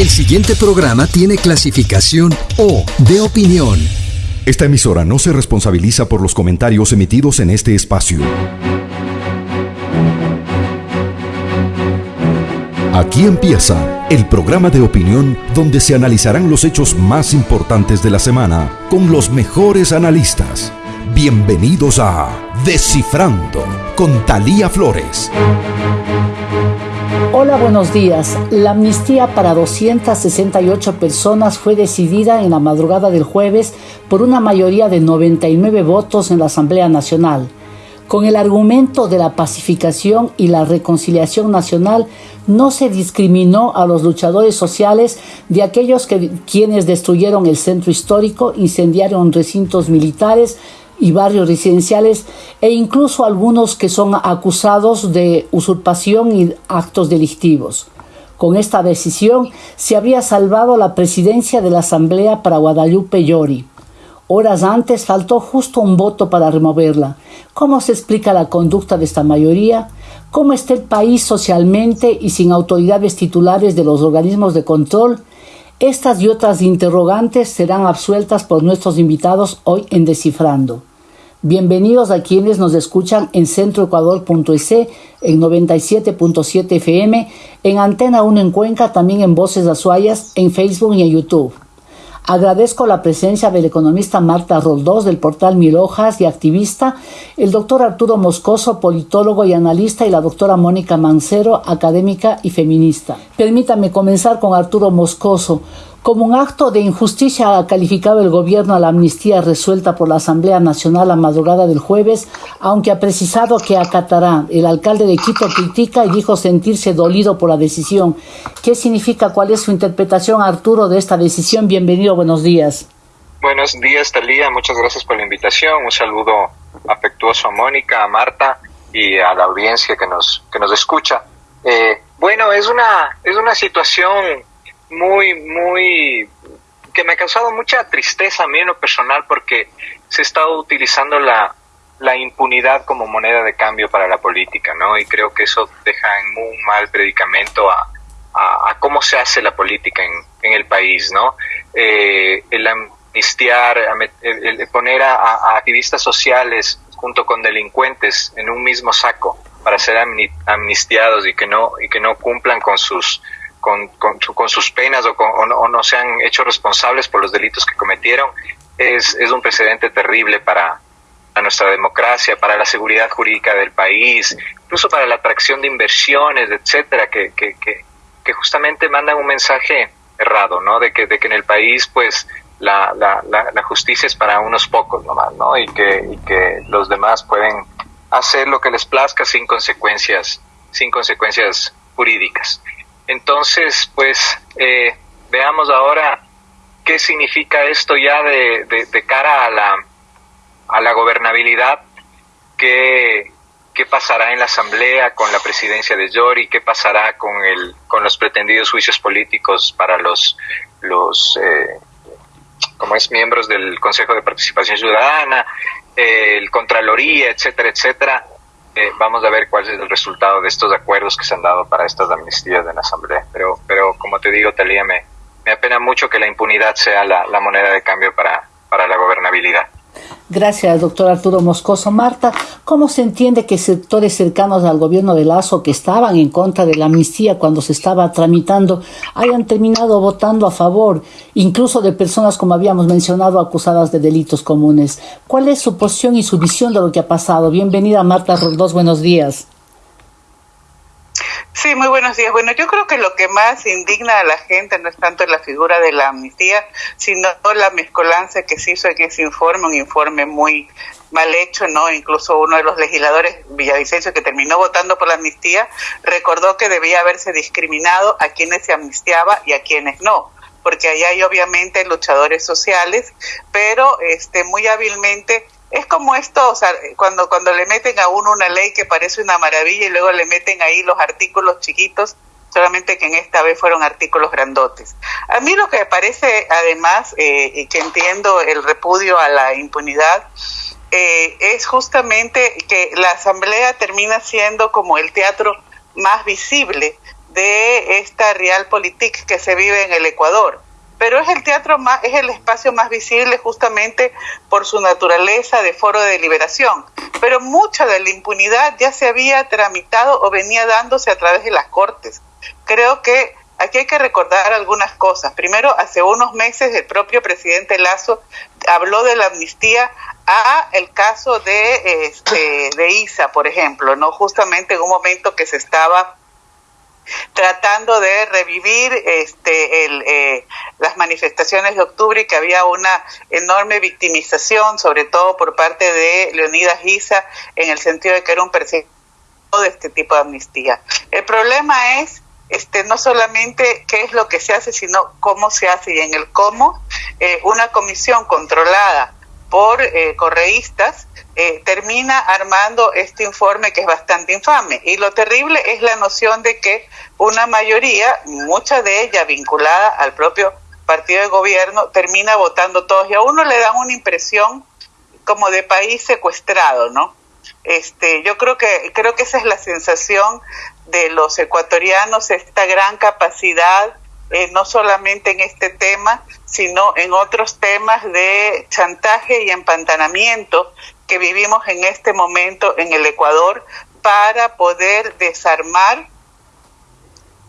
El siguiente programa tiene clasificación O de opinión. Esta emisora no se responsabiliza por los comentarios emitidos en este espacio. Aquí empieza el programa de opinión donde se analizarán los hechos más importantes de la semana con los mejores analistas. Bienvenidos a Descifrando con Talía Flores. Hola, buenos días. La amnistía para 268 personas fue decidida en la madrugada del jueves por una mayoría de 99 votos en la Asamblea Nacional. Con el argumento de la pacificación y la reconciliación nacional, no se discriminó a los luchadores sociales de aquellos que, quienes destruyeron el centro histórico, incendiaron recintos militares, y barrios residenciales e incluso algunos que son acusados de usurpación y actos delictivos. Con esta decisión se habría salvado la presidencia de la Asamblea para Guadalupe Llori. Horas antes faltó justo un voto para removerla. ¿Cómo se explica la conducta de esta mayoría? ¿Cómo está el país socialmente y sin autoridades titulares de los organismos de control? Estas y otras interrogantes serán absueltas por nuestros invitados hoy en Descifrando. Bienvenidos a quienes nos escuchan en centroecuador.es, en 97.7 FM, en Antena 1 en Cuenca, también en Voces Azuayas, en Facebook y en YouTube. Agradezco la presencia del economista Marta Roldós del portal Mil Hojas y activista, el doctor Arturo Moscoso, politólogo y analista, y la doctora Mónica Mancero, académica y feminista. Permítame comenzar con Arturo Moscoso. Como un acto de injusticia ha calificado el gobierno a la amnistía resuelta por la Asamblea Nacional a madrugada del jueves, aunque ha precisado que acatará. El alcalde de Quito critica y dijo sentirse dolido por la decisión. ¿Qué significa? ¿Cuál es su interpretación, Arturo, de esta decisión? Bienvenido, buenos días. Buenos días, Talía. Muchas gracias por la invitación. Un saludo afectuoso a Mónica, a Marta y a la audiencia que nos, que nos escucha. Eh, bueno, es una, es una situación muy, muy, que me ha causado mucha tristeza a mí en lo personal porque se ha estado utilizando la, la impunidad como moneda de cambio para la política, ¿no? Y creo que eso deja en muy mal predicamento a, a, cómo se hace la política en, en el país, ¿no? Eh, el amnistiar, el, poner a, activistas sociales junto con delincuentes en un mismo saco para ser amnistiados y que no y que no cumplan con sus con, con, sus penas o, o, no, se han hecho responsables por los delitos que cometieron, es, es un precedente terrible para, nuestra democracia, para la seguridad jurídica del país, incluso para la atracción de inversiones, etcétera, que, que, que, justamente mandan un mensaje errado, ¿no? De que, de que en el país, pues, la, la, la, justicia es para unos pocos nomás, ¿no? Y que, y que los demás pueden hacer lo que les plazca sin consecuencias, sin consecuencias jurídicas. Entonces, pues eh, veamos ahora qué significa esto ya de, de, cara a la, a la gobernabilidad, qué, qué pasará en la Asamblea con la presidencia de Yori, qué pasará con, el, con los pretendidos juicios políticos para los, los eh, como es miembros del Consejo de Participación Ciudadana, el Contraloría, etcétera, etcétera. Eh, vamos a ver cuál es el resultado de estos acuerdos que se han dado para estas amnistías de la Asamblea. Pero, pero como te digo, Talía, me, me apena mucho que la impunidad sea la, la moneda de cambio para, para la gobernabilidad. Gracias, doctor Arturo Moscoso. Marta, ¿cómo se entiende que sectores cercanos al gobierno de Lazo que estaban en contra de la amnistía cuando se estaba tramitando hayan terminado votando a favor, incluso de personas, como habíamos mencionado, acusadas de delitos comunes? ¿Cuál es su posición y su visión de lo que ha pasado? Bienvenida, Marta Roldós. Buenos días. Sí, muy buenos días. Bueno, yo creo que lo que más indigna a la gente no es tanto la figura de la amnistía, sino la mezcolanza que se hizo en ese informe, un informe muy mal hecho, ¿no? Incluso uno de los legisladores villavicencio que terminó votando por la amnistía recordó que debía haberse discriminado a quienes se amnistiaba y a quienes no porque ahí hay obviamente luchadores sociales, pero este muy hábilmente es como esto, o sea, cuando, cuando le meten a uno una ley que parece una maravilla y luego le meten ahí los artículos chiquitos, solamente que en esta vez fueron artículos grandotes. A mí lo que me parece, además, eh, y que entiendo el repudio a la impunidad, eh, es justamente que la Asamblea termina siendo como el teatro más visible de esta realpolitik que se vive en el Ecuador. Pero es el teatro más, es el espacio más visible justamente por su naturaleza de foro de deliberación. Pero mucha de la impunidad ya se había tramitado o venía dándose a través de las cortes. Creo que aquí hay que recordar algunas cosas. Primero, hace unos meses el propio presidente Lazo habló de la amnistía a el caso de este, de Isa, por ejemplo, no justamente en un momento que se estaba tratando de revivir este, el, eh, las manifestaciones de octubre y que había una enorme victimización, sobre todo por parte de Leonidas Isa, en el sentido de que era un perseguidor de este tipo de amnistía. El problema es este, no solamente qué es lo que se hace, sino cómo se hace. Y en el cómo, eh, una comisión controlada por eh, correístas eh, termina armando este informe que es bastante infame. Y lo terrible es la noción de que una mayoría, mucha de ella vinculada al propio partido de gobierno, termina votando todos y a uno le dan una impresión como de país secuestrado, ¿no? Este, yo creo que creo que esa es la sensación de los ecuatorianos, esta gran capacidad eh, no solamente en este tema, sino en otros temas de chantaje y empantanamiento que vivimos en este momento en el Ecuador para poder desarmar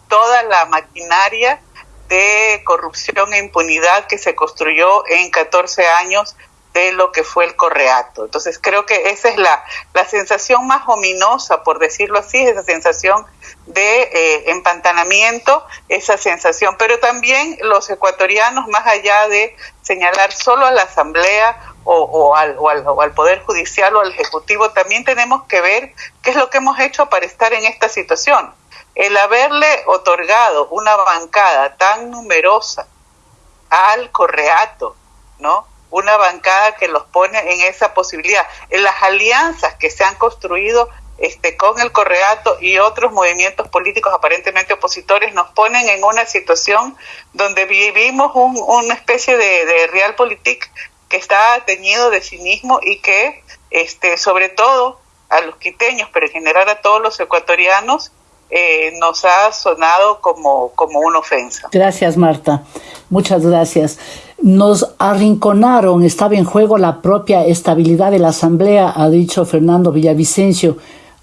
toda la maquinaria de corrupción e impunidad que se construyó en 14 años de lo que fue el correato. Entonces creo que esa es la, la sensación más ominosa, por decirlo así, esa sensación de eh, empantanamiento, esa sensación, pero también los ecuatorianos, más allá de señalar solo a la Asamblea o, o, al, o, al, o al Poder Judicial o al Ejecutivo, también tenemos que ver qué es lo que hemos hecho para estar en esta situación. El haberle otorgado una bancada tan numerosa al correato, ¿no? Una bancada que los pone en esa posibilidad. En las alianzas que se han construido este, con el Correato y otros movimientos políticos aparentemente opositores nos ponen en una situación donde vivimos un, una especie de, realpolitik que está teñido de cinismo y que, este, sobre todo a los quiteños, pero en general a todos los ecuatorianos, eh, nos ha sonado como, como una ofensa. Gracias, Marta. Muchas gracias. Nos arrinconaron, estaba en juego la propia estabilidad de la Asamblea, ha dicho Fernando Villavicencio.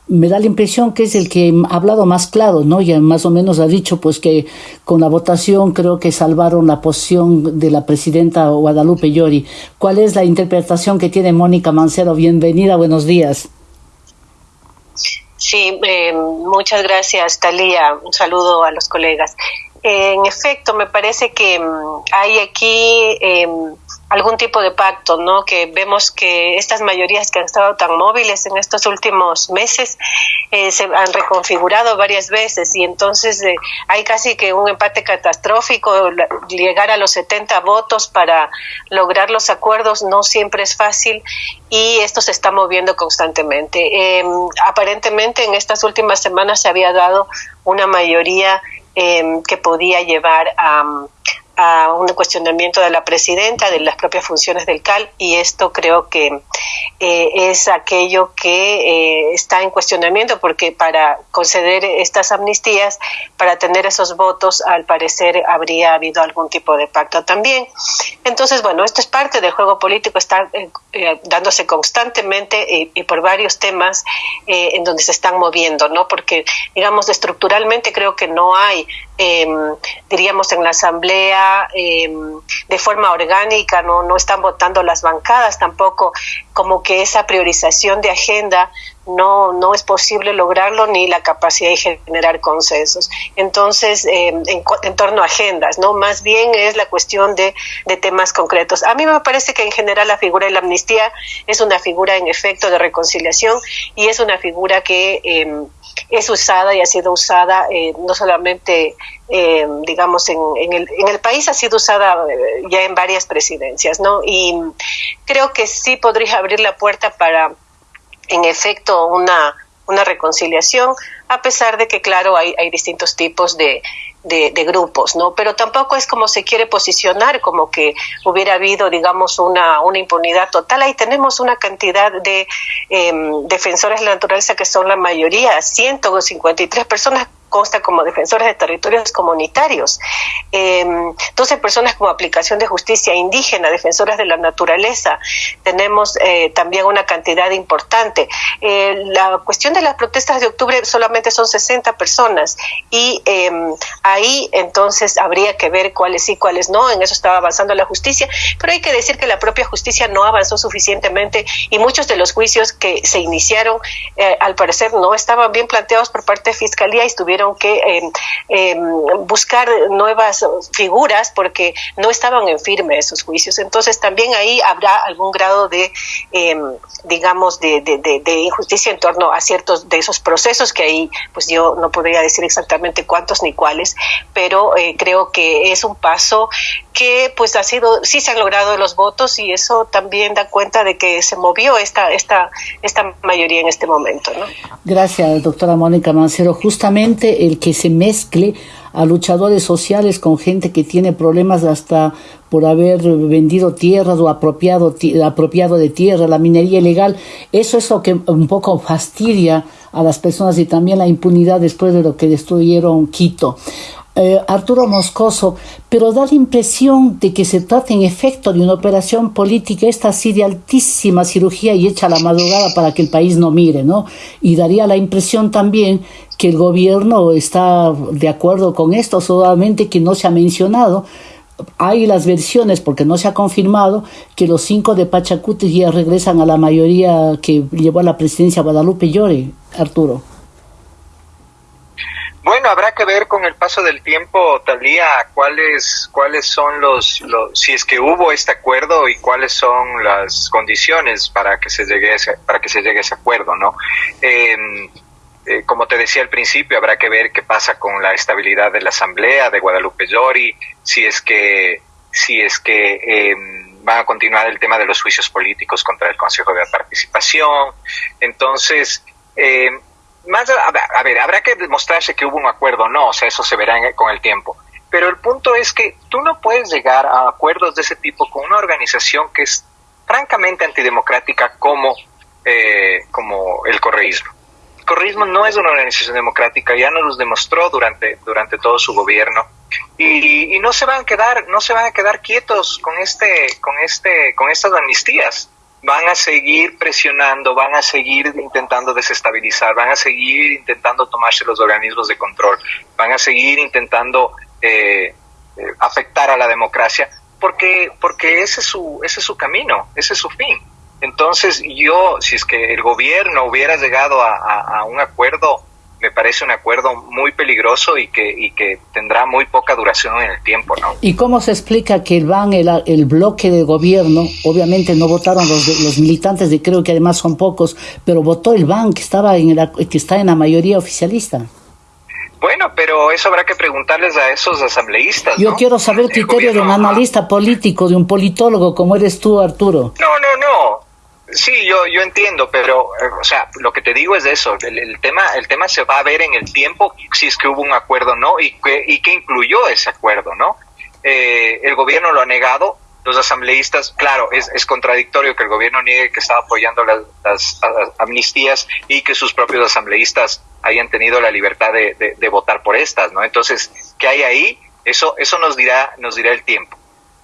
Me da la impresión que es el que ha hablado más claro, ¿no? Ya más o menos ha dicho pues que con la votación creo que salvaron la posición de la presidenta Guadalupe Llori. ¿Cuál es la interpretación que tiene Mónica Mancero? Bienvenida, buenos días. Sí, eh, muchas gracias, Talía. Un saludo a los colegas. En efecto, me parece que um, hay aquí eh, algún tipo de pacto, ¿no? Que vemos que estas mayorías que han estado tan móviles en estos últimos meses eh, se han reconfigurado varias veces y entonces eh, hay casi que un empate catastrófico, llegar a los 70 votos para lograr los acuerdos no siempre es fácil y esto se está moviendo constantemente. Eh, aparentemente en estas últimas semanas se había dado una mayoría eh, que podía llevar a a un cuestionamiento de la presidenta, de las propias funciones del CAL, y esto creo que eh, es aquello que eh, está en cuestionamiento, porque para conceder estas amnistías, para tener esos votos, al parecer habría habido algún tipo de pacto también. Entonces, bueno, esto es parte del juego político, está eh, dándose constantemente y, y, por varios temas en donde se están moviendo, ¿no? Porque, digamos, estructuralmente creo que no hay, diríamos, en la Asamblea, eh, de forma orgánica, no, no están votando las bancadas tampoco, como que esa priorización de agenda no, no es posible lograrlo ni la capacidad de generar consensos. Entonces, eh, en, en, torno a agendas, ¿no? Más bien es la cuestión de, de, temas concretos. A mí me parece que en general la figura de la amnistía es una figura en efecto de reconciliación y es una figura que eh, es usada y ha sido usada eh, no solamente eh, digamos, en, en, el, en el país ha sido usada eh, ya en varias presidencias, ¿no? Y creo que sí podría abrir la puerta para, en efecto, una, una reconciliación, a pesar de que, claro, hay, hay distintos tipos de, de, grupos, ¿no? Pero tampoco es como se quiere posicionar, como que hubiera habido, digamos, una, una impunidad total. Ahí tenemos una cantidad de eh, defensores de la naturaleza que son la mayoría, 153 personas consta como defensores de territorios comunitarios. Entonces, personas como aplicación de justicia indígena, defensoras de la naturaleza, tenemos eh, también una cantidad importante. Eh, la cuestión de las protestas de octubre solamente son 60 personas y em, ahí entonces habría que ver cuáles sí, cuáles no, en eso estaba avanzando la justicia, pero hay que decir que la propia justicia no avanzó suficientemente y muchos de los juicios que se iniciaron, eh, al parecer, no estaban bien planteados por parte de Fiscalía y que em, em, buscar nuevas figuras porque no estaban en firme esos juicios. Entonces también ahí habrá algún grado de, digamos, de, de injusticia en torno a ciertos de esos procesos que ahí, pues yo no podría decir exactamente cuántos ni cuáles, pero eh, creo que es un paso que pues ha sido, sí se han logrado los votos y eso también da cuenta de que se movió esta, esta, esta mayoría en este momento. ¿no? Gracias, doctora Mónica Mancero. Justamente el que se mezcle a luchadores sociales con gente que tiene problemas hasta por haber vendido tierras o apropiado, apropiado de tierra, la minería ilegal. Eso es lo que un poco fastidia a las personas y también la impunidad después de lo que destruyeron Quito. Eh, Arturo Moscoso, pero da la impresión de que se trata en efecto de una operación política, esta así de altísima cirugía y hecha a la madrugada para que el país no mire, ¿no? Y daría la impresión también que el gobierno está de acuerdo con esto, solamente que no se ha mencionado. Hay las versiones, porque no se ha confirmado, que los cinco de Pachacuti ya regresan a la mayoría que llevó a la presidencia Guadalupe Llore, Arturo. Bueno, habrá que ver con el paso del tiempo, Talía, cuáles cuáles son los, si es que hubo este acuerdo y cuáles son las condiciones para que se llegue a ese, para que se llegue ese acuerdo, ¿no? Em, eh, como te decía al principio, habrá que ver qué pasa con la estabilidad de la Asamblea de Guadalupe Llori, si es que si es que eh, va a continuar el tema de los juicios políticos contra el Consejo de Participación. Entonces, eh, más, a, ver, habrá que demostrarse que hubo un acuerdo, no, o sea, eso se verá con el tiempo. Pero el punto es que tú no puedes llegar a acuerdos de ese tipo con una organización que es francamente antidemocrática como, eh, como el correísmo. El correísmo no es una organización democrática, ya nos lo demostró durante, durante todo su gobierno. Y, y, no se van a quedar, no se van a quedar quietos con este, con este, con estas amnistías van a seguir presionando, van a seguir intentando desestabilizar, van a seguir intentando tomarse los organismos de control, van a seguir intentando eh, eh, afectar a la democracia, porque, porque ese, es su, ese es su camino, ese es su fin. Entonces yo, si es que el gobierno hubiera llegado a un acuerdo me parece un acuerdo muy peligroso y que, y que tendrá muy poca duración en el tiempo, ¿no? ¿Y cómo se explica que el BAN, el, el bloque de gobierno, obviamente no votaron los, los militantes, de creo que además son pocos, pero votó el BAN que, estaba en la, que está en la mayoría oficialista? Bueno, pero eso habrá que preguntarles a esos asambleístas. Yo quiero saber el criterio de un analista político, de un politólogo como eres tú, Arturo. No, no, no. Sí, yo, yo entiendo, pero, eh, o sea, lo que te digo es eso, el, tema, el tema se va a ver en el tiempo si es que hubo un acuerdo o no y qué y qué incluyó ese acuerdo, ¿no? Eh, el gobierno lo ha negado, los asambleístas, claro, es, es contradictorio que el gobierno niegue que estaba apoyando las, las, amnistías y que sus propios asambleístas hayan tenido la libertad de, de, de votar por estas, ¿no? Entonces, ¿qué hay ahí? Eso, eso nos dirá, nos dirá el tiempo.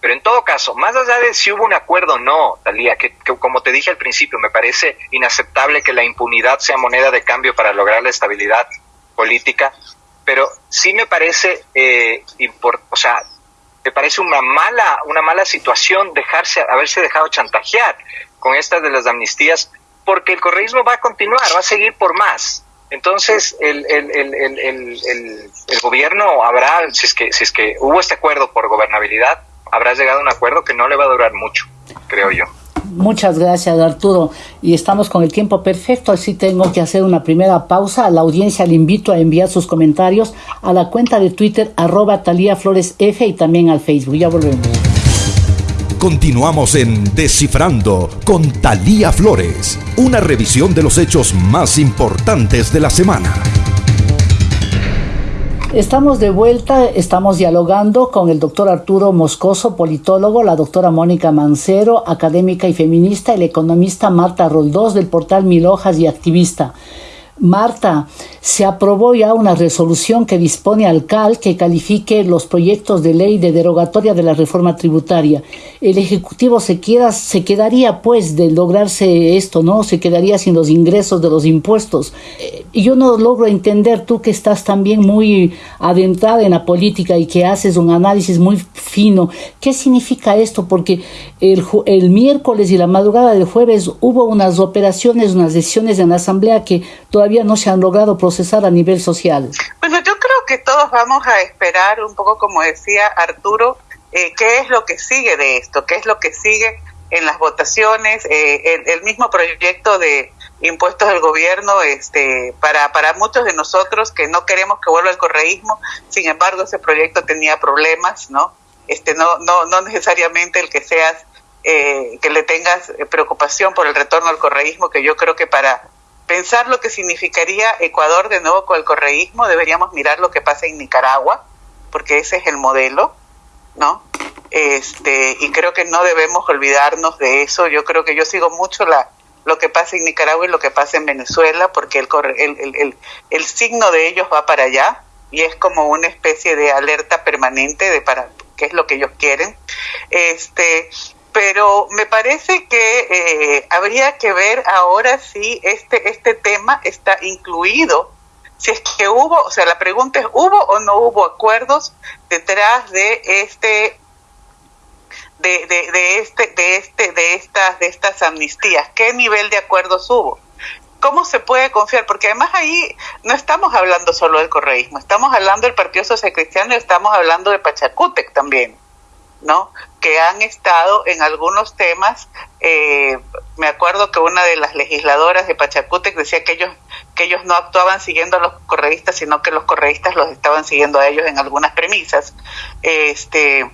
Pero en todo caso, más allá de si hubo un acuerdo o no, Talía, que, como te dije al principio, me parece inaceptable que la impunidad sea moneda de cambio para lograr la estabilidad política, pero sí me parece, eh, o sea, me parece una mala, una mala situación dejarse, haberse dejado chantajear con estas de las amnistías, porque el correísmo va a continuar, va a seguir por más. Entonces, el, el, el, el, el gobierno habrá, si es, que, si es que hubo este acuerdo por gobernabilidad, habrás llegado a un acuerdo que no le va a durar mucho, creo yo. Muchas gracias Arturo y estamos con el tiempo perfecto, así tengo que hacer una primera pausa. A la audiencia le invito a enviar sus comentarios a la cuenta de Twitter arroba Talía Flores F y también al Facebook. Ya volvemos. Continuamos en Descifrando con Talía Flores, una revisión de los hechos más importantes de la semana. Estamos de vuelta, estamos dialogando con el doctor Arturo Moscoso, politólogo, la doctora Mónica Mancero, académica y feminista, el economista Marta Roldós del portal Mil Hojas y activista. Marta, se aprobó ya una resolución que dispone al CAL que califique los proyectos de ley de derogatoria de la reforma tributaria. El Ejecutivo se, se quedaría, pues, de lograrse esto, ¿no? Se quedaría sin los ingresos de los impuestos. Eh, y yo no logro entender, tú que estás también muy adentrada en la política y que haces un análisis muy fino, ¿qué significa esto? Porque el, el miércoles y la madrugada del jueves hubo unas operaciones, unas decisiones en la Asamblea que todavía no se han logrado procesar a nivel social? Bueno, yo creo que todos vamos a esperar un poco, como decía Arturo, eh, qué es lo que sigue de esto, qué es lo que sigue en las votaciones, eh, el, mismo proyecto de impuestos del gobierno, este, para, para muchos de nosotros que no queremos que vuelva el correísmo, sin embargo ese proyecto tenía problemas, ¿no? Este, no, no, no necesariamente el que seas, eh, que le tengas preocupación por el retorno al correísmo, que yo creo que para pensar lo que significaría Ecuador de nuevo con el correísmo, deberíamos mirar lo que pasa en Nicaragua, porque ese es el modelo, ¿no? Este, y creo que no debemos olvidarnos de eso. Yo creo que yo sigo mucho la, lo que pasa en Nicaragua y lo que pasa en Venezuela, porque el, el, el, el, signo de ellos va para allá y es como una especie de alerta permanente de para qué es lo que ellos quieren. Este, pero me parece que eh, habría que ver ahora si este, este tema está incluido, si es que hubo, o sea, la pregunta es, ¿hubo o no hubo acuerdos detrás de este de, de, de este de este de estas de estas amnistías qué nivel de acuerdos hubo cómo se puede confiar porque además ahí no estamos hablando solo del correísmo estamos hablando del Partido Social Cristiano y estamos hablando de Pachacútec también ¿no? Que han estado en algunos temas. Eh, me acuerdo que una de las legisladoras de Pachacútec decía que ellos que ellos no actuaban siguiendo a los correístas, sino que los correístas los estaban siguiendo a ellos en algunas premisas. Este,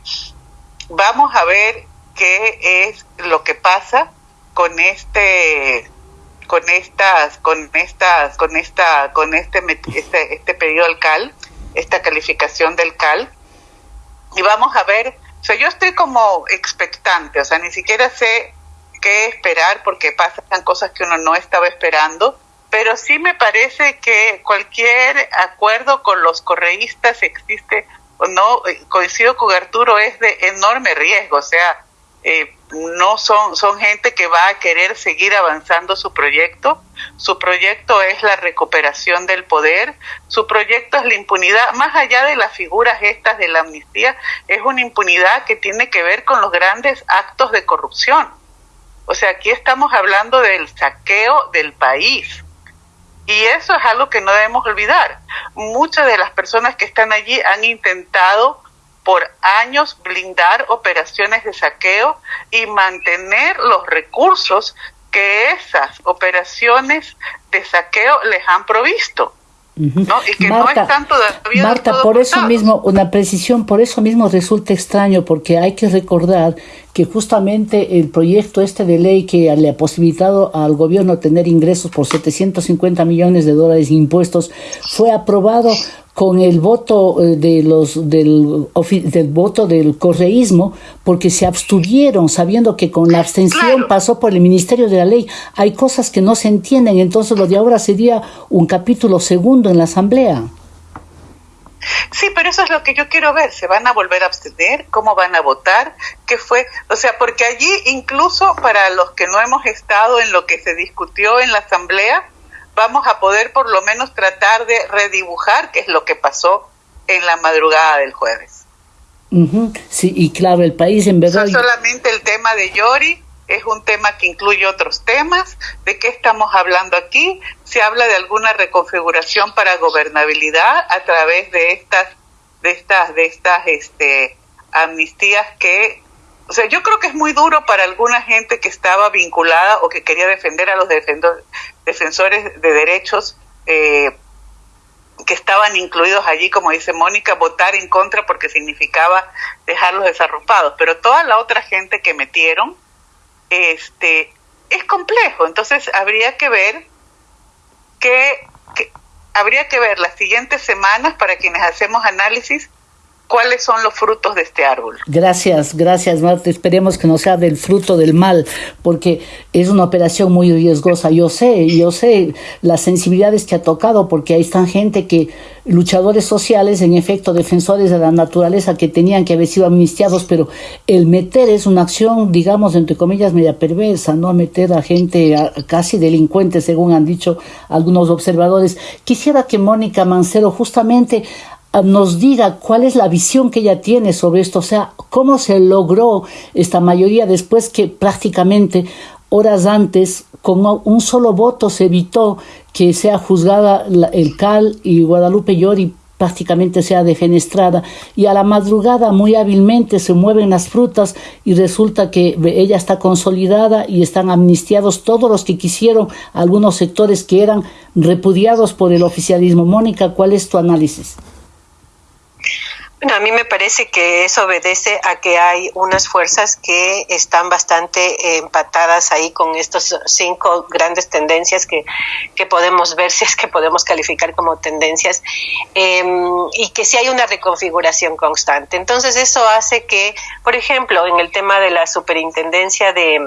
vamos a ver qué es lo que pasa con este con estas con estas con esta con este este, este pedido al CAL esta calificación del CAL y vamos a ver o sea, yo estoy como expectante, o sea, ni siquiera sé qué esperar porque pasan cosas que uno no estaba esperando, pero sí me parece que cualquier acuerdo con los correístas existe o no, eh, coincido con Arturo, es de enorme riesgo, o sea, eh, no son, son gente que va a querer seguir avanzando su proyecto. Su proyecto es la recuperación del poder, su proyecto es la impunidad, más allá de las figuras estas de la amnistía, es una impunidad que tiene que ver con los grandes actos de corrupción. O sea, aquí estamos hablando del saqueo del país. Y eso es algo que no debemos olvidar. Muchas de las personas que están allí han intentado por años blindar operaciones de saqueo y mantener los recursos que esas operaciones de saqueo les han provisto. ¿no? Y que no están todavía Marta, por eso mismo, una precisión, por eso mismo resulta extraño, porque hay que recordar que justamente el proyecto este de ley que le ha posibilitado al gobierno tener ingresos por 750 millones de dólares de impuestos fue aprobado con el voto eh, de los del, del voto del correísmo porque se abstuvieron sabiendo que con la abstención pasó por el ministerio de la ley hay cosas que no se entienden entonces lo de ahora sería un capítulo segundo en la asamblea Sí, pero eso es lo que yo quiero ver. ¿Se van a volver a abstener? ¿Cómo van a votar? ¿Qué fue? O sea, porque allí incluso para los que no hemos estado en lo que se discutió en la asamblea, vamos a poder por lo menos tratar de redibujar qué es lo que pasó en la madrugada del jueves. Sí, y claro, el país en verdad... solamente el tema de Yori es un tema que incluye otros temas. ¿De qué estamos hablando aquí? Se habla de alguna reconfiguración para gobernabilidad a través de estas, de estas, de estas, este, amnistías que o sea, yo creo que es muy duro para alguna gente que estaba vinculada o que quería defender a los defensores de derechos eh, que estaban incluidos allí, como dice Mónica, votar en contra porque significaba dejarlos desarropados. Pero toda la otra gente que metieron, este, es complejo. Entonces habría que ver que habría que ver las siguientes semanas para quienes hacemos análisis cuáles son los frutos de este árbol. Gracias, gracias Marta. Esperemos que no sea del fruto del mal, porque es una operación muy riesgosa. Yo sé, yo sé las sensibilidades que ha tocado, porque ahí están gente que, luchadores sociales, en efecto, defensores de la naturaleza, que tenían que haber sido amnistiados, pero el meter es una acción, digamos, entre comillas, media perversa, ¿no? Meter a gente casi delincuente, según han dicho algunos observadores. Quisiera que Mónica Mancero justamente nos diga cuál es la visión que ella tiene sobre esto, o sea, cómo se logró esta mayoría después que prácticamente horas antes, con un solo voto, se evitó que sea juzgada el CAL y Guadalupe Llori prácticamente sea defenestrada y a la madrugada muy hábilmente se mueven las frutas y resulta que ella está consolidada y están amnistiados todos los que quisieron algunos sectores que eran repudiados por el oficialismo. Mónica, ¿cuál es tu análisis? Bueno, a mí me parece que eso obedece a que hay unas fuerzas que están bastante empatadas ahí con estas cinco grandes tendencias que, que podemos ver, si es que podemos calificar como tendencias, em, y que sí hay una reconfiguración constante. Entonces eso hace que, por ejemplo, en el tema de la superintendencia de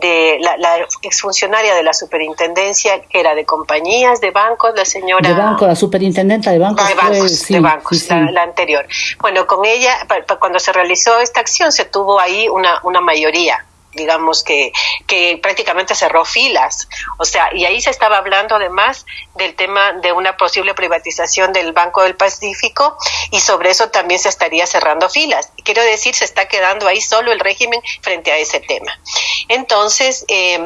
de la, la, exfuncionaria de la superintendencia, que era de compañías, de bancos, la señora... De banco, la superintendenta de bancos. De bancos, de bancos La, anterior. Bueno, con ella, cuando se realizó esta acción, se tuvo ahí una, una mayoría digamos que, que prácticamente cerró filas. O sea, y ahí se estaba hablando además del tema de una posible privatización del Banco del Pacífico y sobre eso también se estaría cerrando filas. Quiero decir, se está quedando ahí solo el régimen frente a ese tema. Entonces, eh,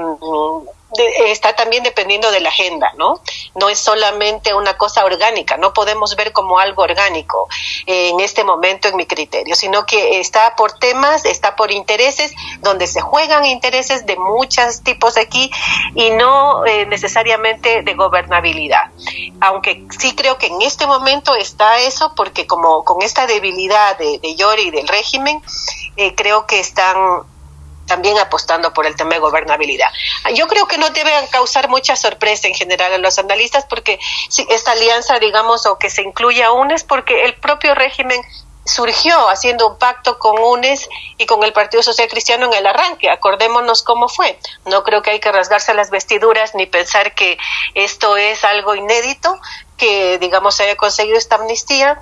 está también dependiendo de la agenda, ¿no? No es solamente una cosa orgánica, no podemos ver como algo orgánico en este momento en mi criterio, sino que está por temas, está por intereses, donde se juegan intereses de muchos tipos aquí y no eh, necesariamente de gobernabilidad. Aunque sí creo que en este momento está eso, porque como con esta debilidad de, de Yori y del régimen, eh, creo que están también apostando por el tema de gobernabilidad. Yo creo que no deben causar mucha sorpresa en general a los analistas porque esta alianza, digamos, o que se incluya UNES, porque el propio régimen surgió haciendo un pacto con UNES y con el Partido Social Cristiano en el arranque. Acordémonos cómo fue. No creo que hay que rasgarse las vestiduras ni pensar que esto es algo inédito, que digamos se haya conseguido esta amnistía,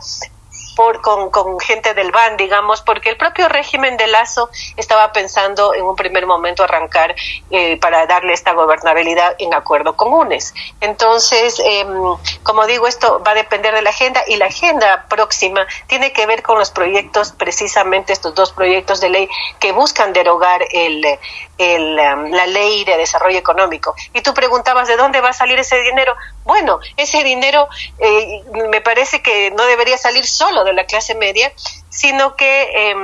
por, con, con, gente del BAN, digamos, porque el propio régimen de Lazo estaba pensando en un primer momento arrancar eh, para darle esta gobernabilidad en acuerdo comunes. Entonces, eh, como digo, esto va a depender de la agenda y la agenda próxima tiene que ver con los proyectos, precisamente estos dos proyectos de ley que buscan derogar el, el, la ley de desarrollo económico. Y tú preguntabas de dónde va a salir ese dinero. Bueno, ese dinero eh, me parece que no debería salir solo de la clase media, sino que eh,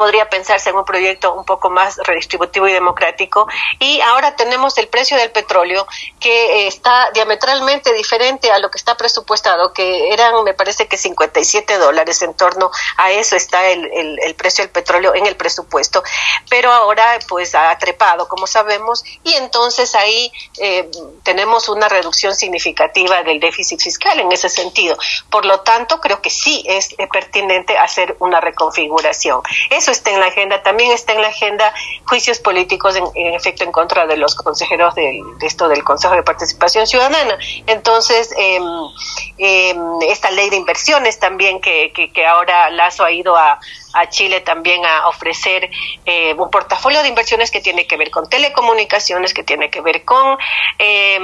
podría pensarse en un proyecto un poco más redistributivo y democrático. Y ahora tenemos el precio del petróleo que está diametralmente diferente a lo que está presupuestado, que eran, me parece que 57 dólares en torno a eso está el, el, precio del petróleo en el presupuesto. Pero ahora pues ha trepado, como sabemos, y entonces ahí eh, tenemos una reducción significativa del déficit fiscal en ese sentido. Por lo tanto, creo que sí es pertinente hacer una reconfiguración. Eso está en la agenda, también está en la agenda juicios políticos en, efecto en contra de los consejeros de, esto del Consejo de Participación Ciudadana. Entonces, eh, esta ley de inversiones también que, que, ahora Lazo ha ido a, a Chile también a ofrecer eh, un portafolio de inversiones que tiene que ver con telecomunicaciones, que tiene que ver con eh,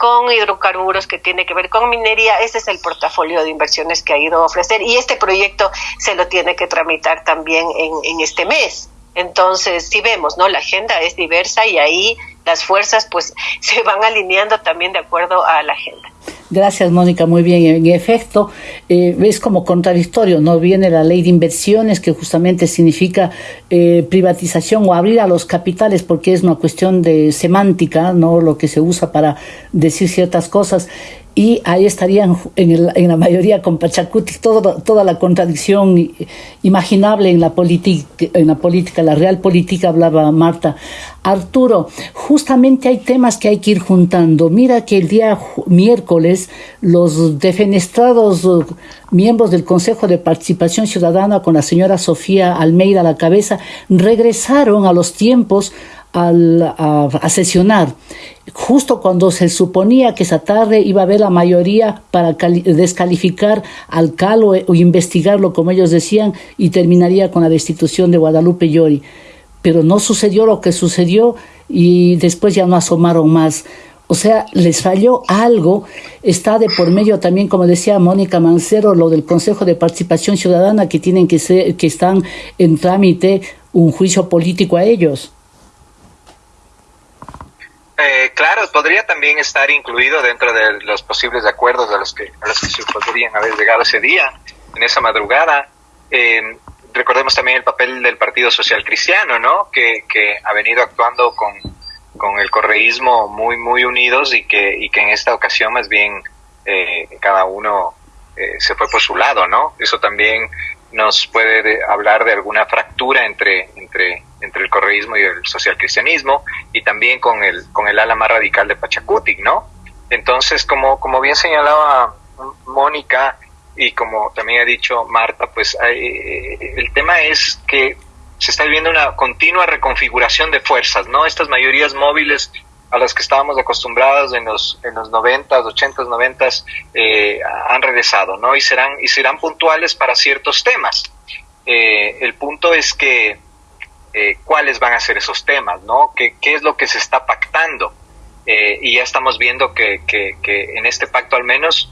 con hidrocarburos, que tiene que ver con minería. Ese es el portafolio de inversiones que ha ido a ofrecer y este proyecto se lo tiene que tramitar también en, en este mes. Entonces, si vemos, ¿no? La agenda es diversa y ahí las fuerzas pues se van alineando también de acuerdo a la agenda. Gracias, Mónica. Muy bien. En efecto, eh, es como contradictorio. No viene la ley de inversiones, que justamente significa eh, privatización o abrir a los capitales, porque es una cuestión de semántica, no lo que se usa para decir ciertas cosas y ahí estarían en, en la mayoría con Pachacuti todo, toda la contradicción imaginable en la, en la política, la real política, hablaba Marta. Arturo, justamente hay temas que hay que ir juntando. Mira que el día miércoles los defenestrados miembros del Consejo de Participación Ciudadana con la señora Sofía Almeida a la cabeza regresaron a los tiempos a, sesionar, justo cuando se suponía que esa tarde iba a haber la mayoría para descalificar al Calo o investigarlo, como ellos decían, y terminaría con la destitución de Guadalupe Llori. Pero no sucedió lo que sucedió y después ya no asomaron más. O sea, les falló algo. Está de por medio también, como decía Mónica Mancero, lo del Consejo de Participación Ciudadana que tienen que ser, que están en trámite un juicio político a ellos. Eh, claro, podría también estar incluido dentro de los posibles acuerdos a los que, a los que se podrían haber llegado ese día, en esa madrugada. Eh, recordemos también el papel del Partido Social Cristiano, ¿no? Que, que ha venido actuando con, con el correísmo muy, muy unidos y que, y que en esta ocasión más bien eh, cada uno se fue por su lado, ¿no? Eso también nos puede hablar de alguna fractura entre, entre entre el correísmo y el socialcristianismo y también con el, con el ala más radical de Pachacutic, ¿no? Entonces, como, como bien señalaba Mónica y como también ha dicho Marta, pues el tema es que se está viviendo una continua reconfiguración de fuerzas, ¿no? Estas mayorías móviles a las que estábamos acostumbrados en los en los 90, 80, 90 eh, han regresado, ¿no? Y serán y serán puntuales para ciertos temas. Eh, el punto es que eh, cuáles van a ser esos temas, ¿no? ¿Qué, qué es lo que se está pactando? Eh, y ya estamos viendo que, que, en este pacto al menos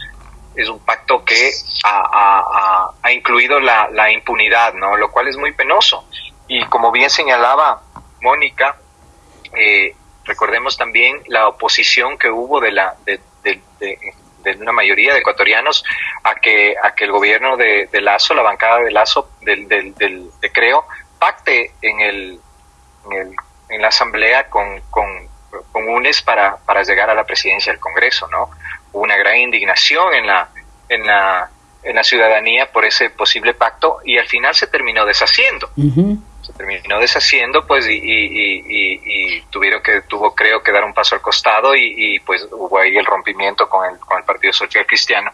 es un pacto que ha, ha, incluido la, la, impunidad, ¿no? Lo cual es muy penoso. Y como bien señalaba Mónica, eh, recordemos también la oposición que hubo de la de, de, de, una mayoría de ecuatorianos a que a que el gobierno de, Lazo, la bancada de Lazo del, del, del de Creo, pacte en, el, en, la asamblea con, con, UNES para, para llegar a la presidencia del Congreso, ¿no? Hubo una gran indignación en la, en la, en la ciudadanía por ese posible pacto y al final se terminó deshaciendo. Terminó deshaciendo, pues, y, y, tuvieron que, tuvo, creo, que dar un paso al costado y, pues hubo ahí el rompimiento con el, con el Partido Social Cristiano.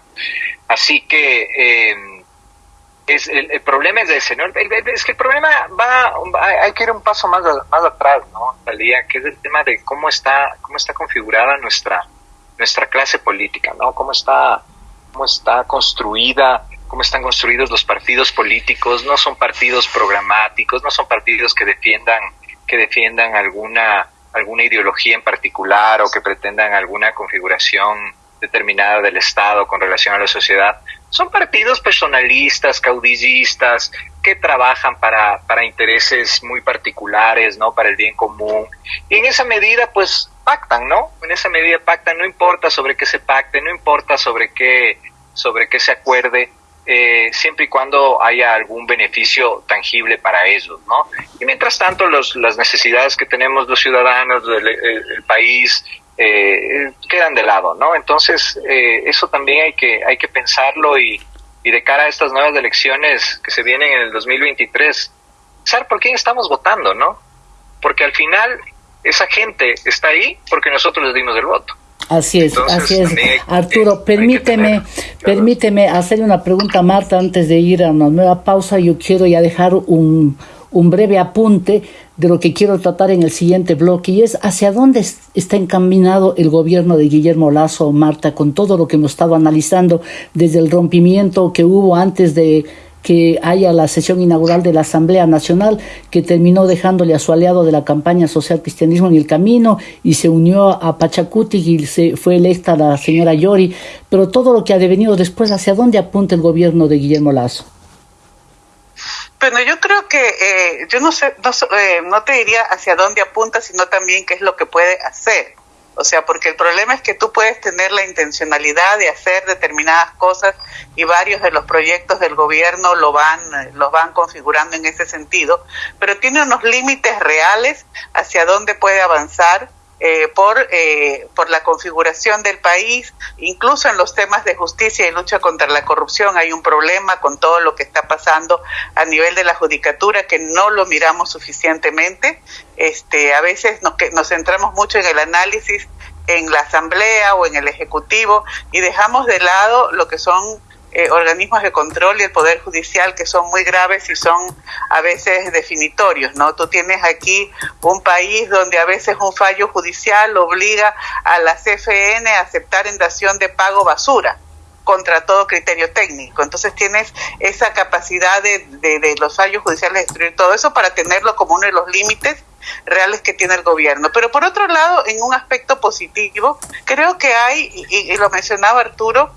Así que, eh, es el, problema es ese, ¿no? es que el problema va, hay que ir un paso más, más atrás, ¿no? Talía, que es el tema de cómo está, cómo está configurada nuestra, nuestra clase política, ¿no? Cómo está, cómo está construida, cómo están construidos los partidos políticos, no son partidos programáticos, no son partidos que defiendan, que defiendan alguna, alguna ideología en particular o que pretendan alguna configuración determinada del Estado con relación a la sociedad, son partidos personalistas, caudillistas, que trabajan para, para intereses muy particulares, ¿no? Para el bien común. Y en esa medida, pues, pactan, ¿no? En esa medida pactan, no importa sobre qué se pacte, no importa sobre qué, sobre qué se acuerde, eh, siempre y cuando haya algún beneficio tangible para ellos, ¿no? Y mientras tanto, los, las necesidades que tenemos los ciudadanos del país eh, quedan de lado, ¿no? Entonces, eh, eso también hay que, hay que pensarlo y, y de cara a estas nuevas elecciones que se vienen en el 2023, pensar por quién estamos votando, ¿no? Porque al final esa gente está ahí porque nosotros les dimos el voto. Así es, así es. Arturo, permíteme, permíteme hacerle una pregunta a Marta antes de ir a una nueva pausa. Yo quiero ya dejar un, un breve apunte de lo que quiero tratar en el siguiente bloque y es hacia dónde está encaminado el gobierno de Guillermo Lazo, Marta, con todo lo que hemos estado analizando desde el rompimiento que hubo antes de que haya la sesión inaugural de la Asamblea Nacional, que terminó dejándole a su aliado de la campaña social cristianismo en el camino y se unió a Pachacuti y se fue electa la señora Yori, pero todo lo que ha devenido después, ¿hacia dónde apunta el gobierno de Guillermo Lazo? Bueno, yo creo que eh, yo no sé, no, eh, no te diría hacia dónde apunta, sino también qué es lo que puede hacer. O sea, porque el problema es que tú puedes tener la intencionalidad de hacer determinadas cosas y varios de los proyectos del gobierno lo van, los van configurando en ese sentido, pero tiene unos límites reales hacia dónde puede avanzar eh, por, eh, por la configuración del país, incluso en los temas de justicia y lucha contra la corrupción hay un problema con todo lo que está pasando a nivel de la judicatura que no lo miramos suficientemente. Este, a veces nos, nos centramos mucho en el análisis en la Asamblea o en el Ejecutivo y dejamos de lado lo que son eh, organismos de control y el Poder Judicial que son muy graves y son a veces definitorios, ¿no? Tú tienes aquí un país donde a veces un fallo judicial obliga a la CFN a aceptar en dación de pago basura contra todo criterio técnico. Entonces tienes esa capacidad de, de, los fallos judiciales de destruir todo eso para tenerlo como uno de los límites reales que tiene el gobierno. Pero por otro lado, en un aspecto positivo, creo que hay, y, lo mencionaba Arturo,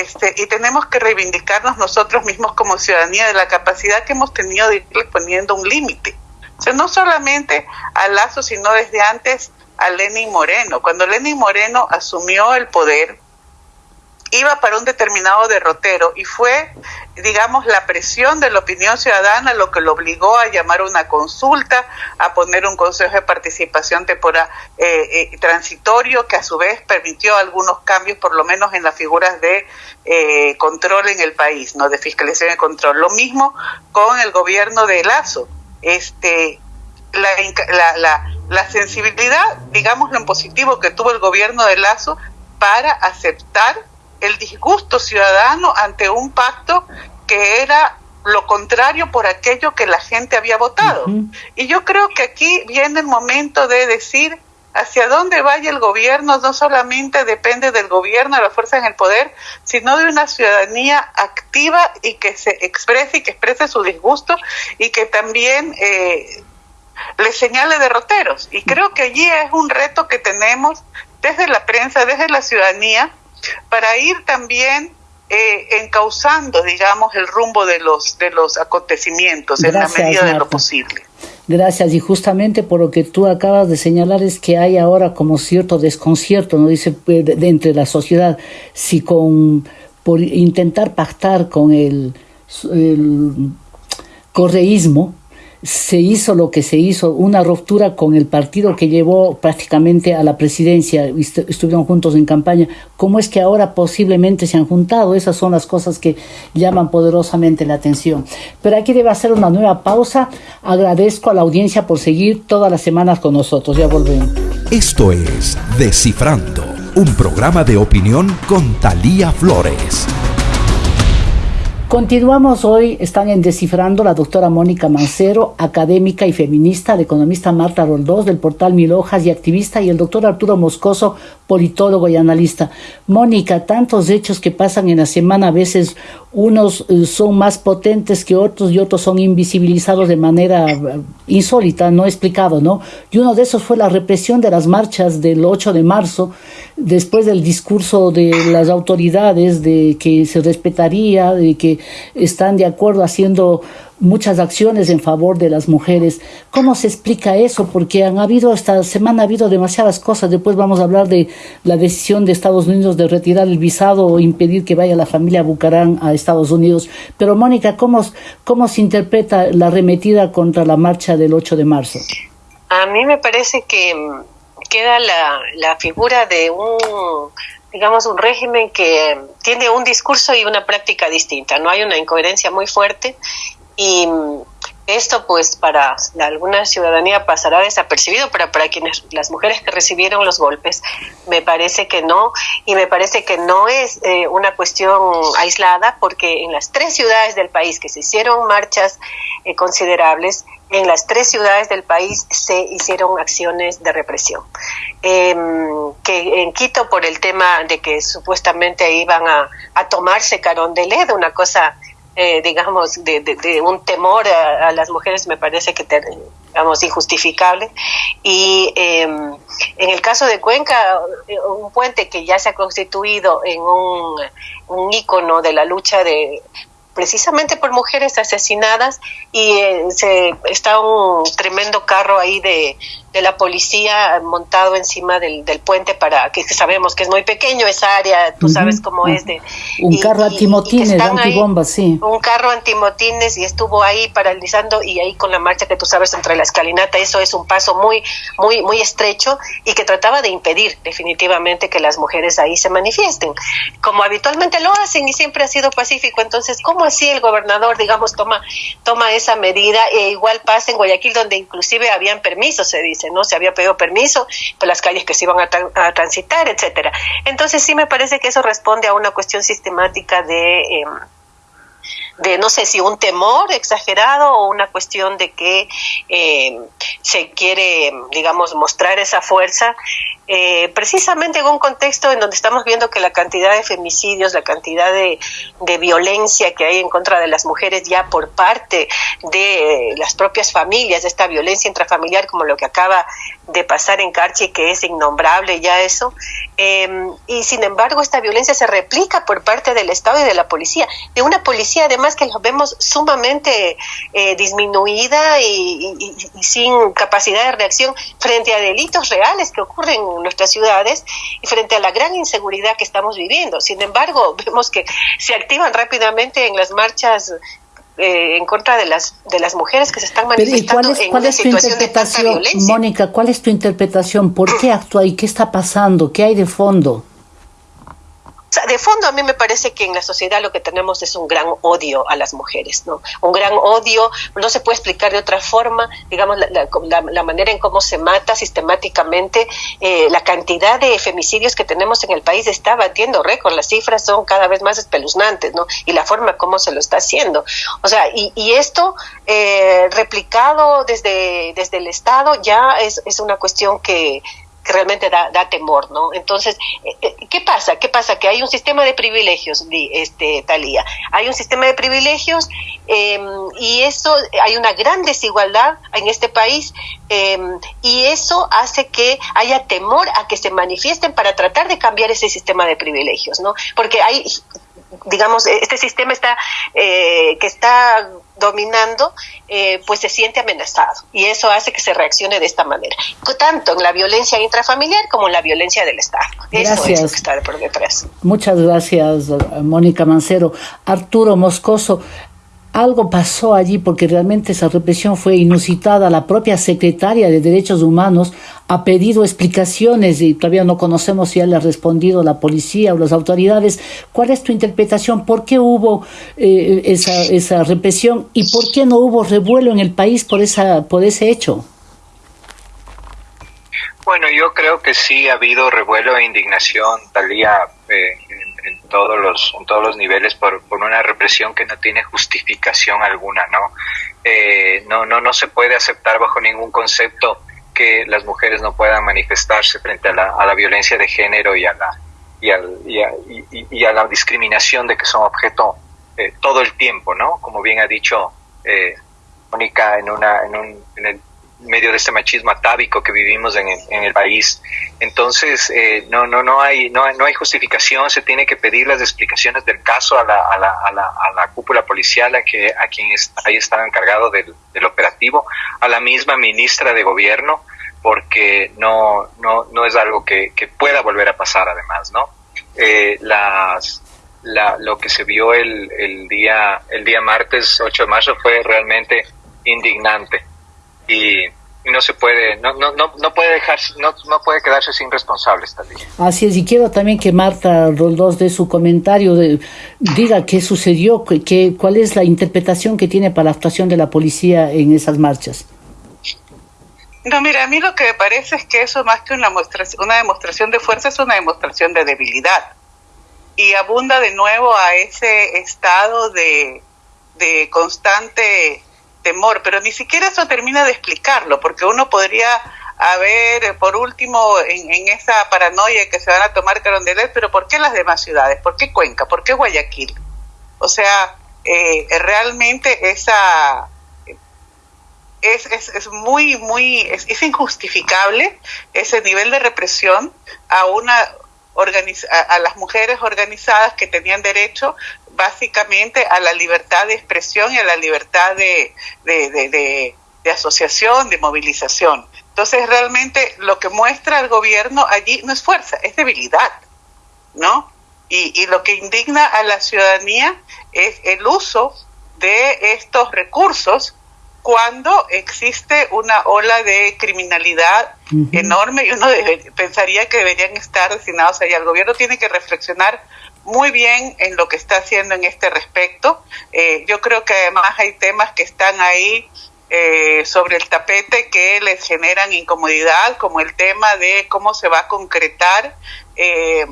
este, y tenemos que reivindicarnos nosotros mismos como ciudadanía de la capacidad que hemos tenido de irle poniendo un límite. O sea, no solamente a Lazo, sino desde antes a Lenin Moreno. Cuando Lenin Moreno asumió el poder, iba para un determinado derrotero y fue, digamos, la presión de la opinión ciudadana lo que lo obligó a llamar una consulta, a poner un consejo de participación temporal eh, eh, transitorio que a su vez permitió algunos cambios, por lo menos en las figuras de eh, control en el país, no de fiscalización y control. Lo mismo con el gobierno de Lazo. Este, la, la, la, la sensibilidad, digamos, en positivo que tuvo el gobierno de Lazo para aceptar el disgusto ciudadano ante un pacto que era lo contrario por aquello que la gente había votado. Y yo creo que aquí viene el momento de decir hacia dónde vaya el gobierno no solamente depende del gobierno, de las fuerzas en el poder, sino de una ciudadanía activa y que se exprese y que exprese su disgusto y que también eh, le señale derroteros. Y creo que allí es un reto que tenemos desde la prensa, desde la ciudadanía, para ir también eh, encauzando, digamos, el rumbo de los, de los acontecimientos en la medida de lo posible. Gracias, y justamente por lo que tú acabas de señalar es que hay ahora como cierto desconcierto, ¿no? Dice, pues, de, entre la sociedad, si con, por intentar pactar con el, el correísmo, se hizo lo que se hizo, una ruptura con el partido que llevó prácticamente a la presidencia, estuvieron juntos en campaña, ¿cómo es que ahora posiblemente se han juntado? Esas son las cosas que llaman poderosamente la atención. Pero aquí debe hacer una nueva pausa. Agradezco a la audiencia por seguir todas las semanas con nosotros. Ya volvemos. Esto es Descifrando, un programa de opinión con Talía Flores. Continuamos hoy, están en Descifrando la doctora Mónica Mancero, académica y feminista, la economista Marta Roldós del portal Mil Hojas y activista, y el doctor Arturo Moscoso, politólogo y analista. Mónica, tantos hechos que pasan en la semana, a veces unos eh, son más potentes que otros y otros son invisibilizados de manera eh, insólita, no explicado, ¿no? Y uno de esos fue la represión de las marchas del 8 de marzo, después del discurso de las autoridades de que se respetaría, de que están de acuerdo haciendo muchas acciones en favor de las mujeres. ¿Cómo se explica eso? Porque han habido, esta semana ha habido demasiadas cosas. Después vamos a hablar de la decisión de Estados Unidos de retirar el visado o impedir que vaya la familia Bucarán a Estados Unidos. Pero Mónica, ¿cómo, cómo se interpreta la arremetida contra la marcha del 8 de marzo? A mí me parece que queda la, la figura de un digamos, un régimen que tiene un discurso y una práctica distinta, no hay una incoherencia muy fuerte y esto pues para alguna ciudadanía pasará desapercibido, pero para quienes las mujeres que recibieron los golpes me parece que no. Y me parece que no es eh, una cuestión aislada porque en las tres ciudades del país que se hicieron marchas eh, considerables en las tres ciudades del país se hicieron acciones de represión. Em, que en Quito por el tema de que supuestamente iban a, a tomarse Carón de Led, una cosa eh, digamos, de, un temor a, las mujeres me parece que, digamos, injustificable. Y em, en el caso de Cuenca, un puente que ya se ha constituido en un, un ícono de la lucha de precisamente por mujeres asesinadas y eh, se está un tremendo carro ahí de, de la policía montado encima del, del, puente para que, sabemos que es muy pequeño esa área, tú sabes cómo es de un carro antimotines, antibombas, sí. Un carro antimotines y estuvo ahí paralizando y ahí con la marcha que tú sabes entre la escalinata, eso es un paso muy muy muy estrecho y que trataba de impedir definitivamente que las mujeres ahí se manifiesten, como habitualmente lo hacen y siempre ha sido pacífico, entonces cómo así el gobernador digamos toma toma esa medida e igual pasa en Guayaquil donde inclusive habían permisos se dice ¿no? Se había pedido permiso por las calles que se iban a, transitar, etcétera. Entonces sí me parece que eso responde a una cuestión sistemática de... Em, de no sé si un temor exagerado o una cuestión de que eh, se quiere, digamos, mostrar esa fuerza, eh, precisamente en un contexto en donde estamos viendo que la cantidad de femicidios, la cantidad de, violencia que hay en contra de las mujeres ya por parte de las propias familias, de esta violencia intrafamiliar como lo que acaba de pasar en Carchi, que es innombrable ya eso, eh, y sin embargo esta violencia se replica por parte del Estado y de la policía, de una policía además que lo vemos sumamente eh, disminuida y, sin capacidad de reacción frente a delitos reales que ocurren en nuestras ciudades y frente a la gran inseguridad que estamos viviendo. Sin embargo, vemos que se activan rápidamente en las marchas eh, en contra de las de las mujeres que se están manifestando cuál es, cuál es tu interpretación, Mónica, ¿cuál es tu interpretación? ¿Por qué actúa y qué está pasando? ¿Qué hay de fondo? De fondo a mí me parece que en la sociedad lo que tenemos es un gran odio a las mujeres, ¿no? Un gran odio, no se puede explicar de otra forma, digamos, la, manera en cómo se mata sistemáticamente, eh, la cantidad de femicidios que tenemos en el país está batiendo récord, las cifras son cada vez más espeluznantes, ¿no? Y la forma como se lo está haciendo. O sea, y, esto eh, replicado desde, desde el Estado ya es, es una cuestión que que realmente da, da temor, ¿no? Entonces, eh, eh, ¿qué pasa? ¿Qué pasa? Que hay un sistema de privilegios, este, Talía. Hay un sistema de privilegios em, y eso, hay una gran desigualdad en este país em, y eso hace que haya temor a que se manifiesten para tratar de cambiar ese sistema de privilegios, ¿no? Porque hay digamos, este sistema está, eh, que está dominando, eh, pues se siente amenazado y eso hace que se reaccione de esta manera, tanto en la violencia intrafamiliar como en la violencia del Estado. Gracias. Eso es lo que está por detrás. Muchas gracias, Mónica Mancero. Arturo Moscoso, algo pasó allí porque realmente esa represión fue inusitada. La propia secretaria de Derechos Humanos ha pedido explicaciones y todavía no conocemos si ya le ha respondido la policía o las autoridades. ¿Cuál es tu interpretación? ¿Por qué hubo eh, esa, esa represión y por qué no hubo revuelo en el país por, esa, por ese hecho? Bueno, yo creo que sí ha habido revuelo e indignación, Talía, eh, en, todos los en todos los niveles por, por una represión que no tiene justificación alguna, ¿no? Eh, no, no, no se puede aceptar bajo ningún concepto que las mujeres no puedan manifestarse frente a la, a la violencia de género y a la y, al, y, a, y, a la discriminación de que son objeto eh, todo el tiempo, ¿no? Como bien ha dicho eh, Mónica en una en un en el medio de este machismo atávico que vivimos en el, en el país. Entonces, eh, no, no, no, hay, no, no hay justificación, se tiene que pedir las explicaciones del caso a la, a la, a la, a la cúpula policial, a, que, a quien ahí estaba encargado del, operativo, a la misma ministra de Gobierno, porque no, no, no es algo que, que pueda volver a pasar además, ¿no? Eh, las, la, lo que se vio el, el, día, el día martes 8 de marzo fue realmente indignante y, no se puede, no, no, no, no puede dejarse, no, no puede quedarse sin responsables también. Así es, y quiero también que Marta Roldós dé su comentario, de, diga qué sucedió, qué, cuál es la interpretación que tiene para la actuación de la policía en esas marchas. No, mira, a mí lo que me parece es que eso más que una, una demostración de fuerza es una demostración de debilidad. Y abunda de nuevo a ese estado de, de constante temor, pero ni siquiera eso termina de explicarlo, porque uno podría haber, por último, en, esa paranoia que se van a tomar Carondelet, pero ¿por qué las demás ciudades? ¿Por qué Cuenca? ¿Por qué Guayaquil? O sea, eh, realmente esa es, es, es muy, muy, es, es, injustificable ese nivel de represión a una a, las mujeres organizadas que tenían derecho básicamente a la libertad de expresión y a la libertad de, de, asociación, de movilización. Entonces, realmente lo que muestra el gobierno allí no es fuerza, es debilidad, ¿no? Y, y lo que indigna a la ciudadanía es el uso de estos recursos cuando existe una ola de criminalidad enorme y uno pensaría que deberían estar destinados allá. El gobierno tiene que reflexionar muy bien en lo que está haciendo en este respecto. Eh, yo creo que además hay temas que están ahí eh, sobre el tapete que les generan incomodidad, como el tema de cómo se va a concretar, eh,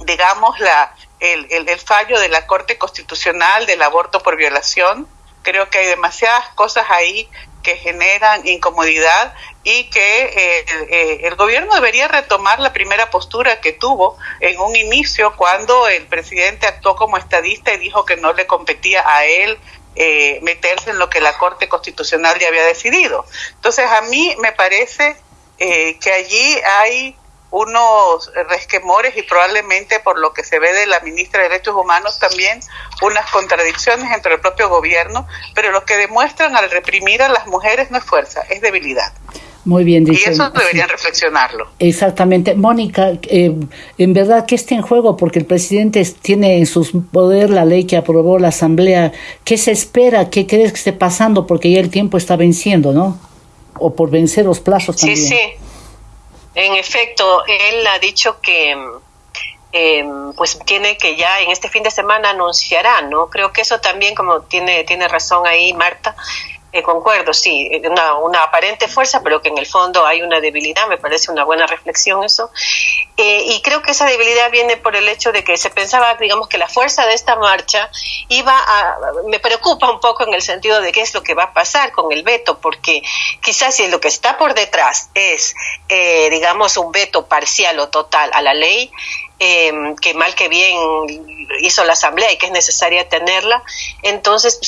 digamos, la, el, el, fallo de la Corte Constitucional del aborto por violación. Creo que hay demasiadas cosas ahí que generan incomodidad y que eh, eh, el gobierno debería retomar la primera postura que tuvo en un inicio cuando el presidente actuó como estadista y dijo que no le competía a él eh, meterse en lo que la Corte Constitucional ya había decidido. Entonces a mí me parece que allí hay unos resquemores y probablemente por lo que se ve de la ministra de Derechos Humanos también unas contradicciones entre el propio gobierno, pero lo que demuestran al reprimir a las mujeres no es fuerza, es debilidad. Muy bien dicho. Y eso deberían reflexionarlo. Exactamente. Mónica, eh, en verdad, ¿qué está en juego? Porque el presidente tiene en su poder la ley que aprobó la Asamblea. ¿Qué se espera? ¿Qué crees que esté pasando? Porque ya el tiempo está venciendo, ¿no? O por vencer los plazos también. Sí, sí. En efecto, él ha dicho que eh, pues tiene que ya en este fin de semana anunciará, ¿no? Creo que eso también, como tiene, tiene razón ahí Marta, eh, concuerdo, sí, una, una, aparente fuerza, pero que en el fondo hay una debilidad, me parece una buena reflexión eso. Eh, y creo que esa debilidad viene por el hecho de que se pensaba, digamos, que la fuerza de esta marcha iba a... Me preocupa un poco en el sentido de qué es lo que va a pasar con el veto, porque quizás si lo que está por detrás es, eh, digamos, un veto parcial o total a la ley, eh, que mal que bien hizo la Asamblea y que es necesaria tenerla, entonces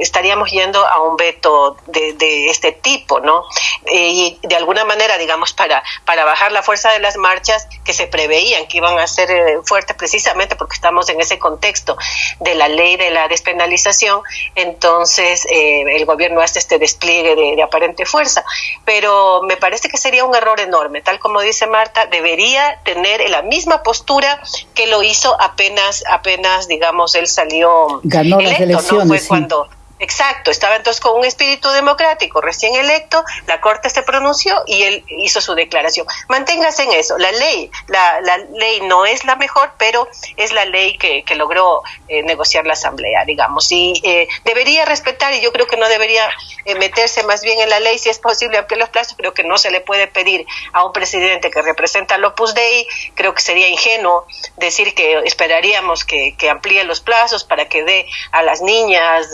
estaríamos yendo a un veto de, de este tipo, ¿no? Eh, y de alguna manera, digamos, para, para bajar la fuerza de las marchas que se preveían que iban a ser eh, fuertes precisamente porque estamos en ese contexto de la ley de la despenalización, entonces eh, el gobierno hace este despliegue de, de aparente fuerza. Pero me parece que sería un error enorme, tal como dice Marta, debería tener la misma postura que lo hizo apenas, apenas, digamos, él salió Ganó electo, las elecciones, ¿no? Fue cuando Exacto, estaba entonces con un espíritu democrático recién electo, la Corte se pronunció y él hizo su declaración. Manténgase en eso, la ley, la, ley no es la mejor, pero es la ley que, que logró eh, negociar la Asamblea, digamos, y eh, debería respetar, y yo creo que no debería eh, meterse más bien en la ley, si es posible ampliar los plazos, creo que no se le puede pedir a un presidente que representa al Opus Dei, creo que sería ingenuo decir que esperaríamos que, que amplíe los plazos para que dé a las niñas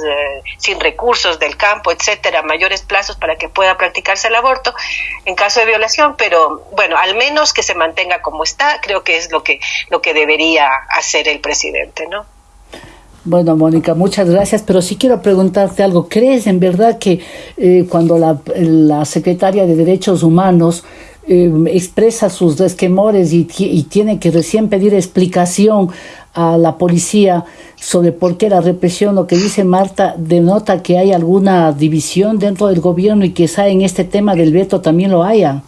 sin recursos del campo, etcétera, mayores plazos para que pueda practicarse el aborto en caso de violación, pero bueno, al menos que se mantenga como está, creo que es lo que lo que debería hacer el presidente, ¿no? Bueno, Mónica, muchas gracias, pero sí quiero preguntarte algo. ¿Crees en verdad que eh, cuando la, la secretaria de Derechos Humanos eh, expresa sus resquemores y, y, tiene que recién pedir explicación a la policía sobre por qué la represión, lo que dice Marta, denota que hay alguna división dentro del gobierno y quizá en este tema del veto también lo haya.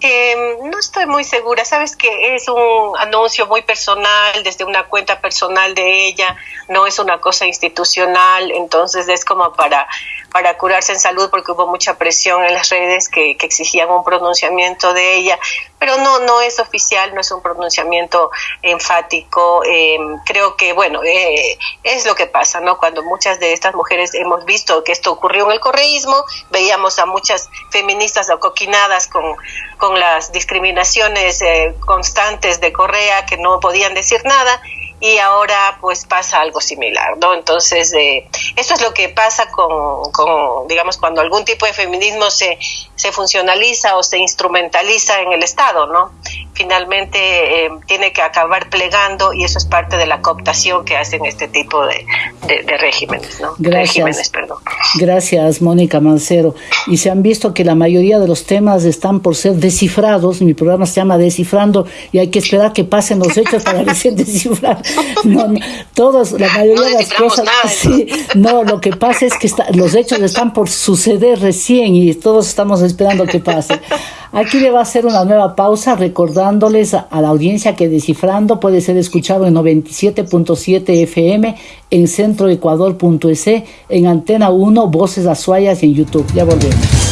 Eh, no estoy muy segura, sabes que es un anuncio muy personal, desde una cuenta personal de ella, no es una cosa institucional, entonces es como para, para curarse en salud porque hubo mucha presión en las redes que, exigían un pronunciamiento de ella, pero no, no es oficial, no es un pronunciamiento enfático. Eh, creo que, bueno, eh, es lo que pasa, ¿no? Cuando muchas de estas mujeres hemos visto que esto ocurrió en el correísmo, veíamos a muchas feministas acoquinadas con, con las discriminaciones eh, constantes de Correa que no podían decir nada y ahora pues pasa algo similar, ¿no? Entonces, eh, eso es lo que pasa con, con, digamos, cuando algún tipo de feminismo se, se funcionaliza o se instrumentaliza en el Estado, ¿no? Finalmente eh, tiene que acabar plegando y eso es parte de la cooptación que hacen este tipo de, de, de regímenes, ¿no? Gracias. Regímenes, perdón. Gracias, Mónica Mancero. Y se han visto que la mayoría de los temas están por ser descifrados. Mi programa se llama Descifrando y hay que esperar que pasen los hechos para recién descifrar. No, no, todos, la mayoría No de las cosas. nada. Sí, no, lo que pasa es que está- los hechos están por suceder recién y todos estamos esperando que pase. Aquí le va a hacer una nueva pausa recordándoles a, a la audiencia que Descifrando puede ser escuchado en 97.7 FM en centroecuador.es, en Antena 1, Voces Azuayas y en YouTube. Ya volvemos.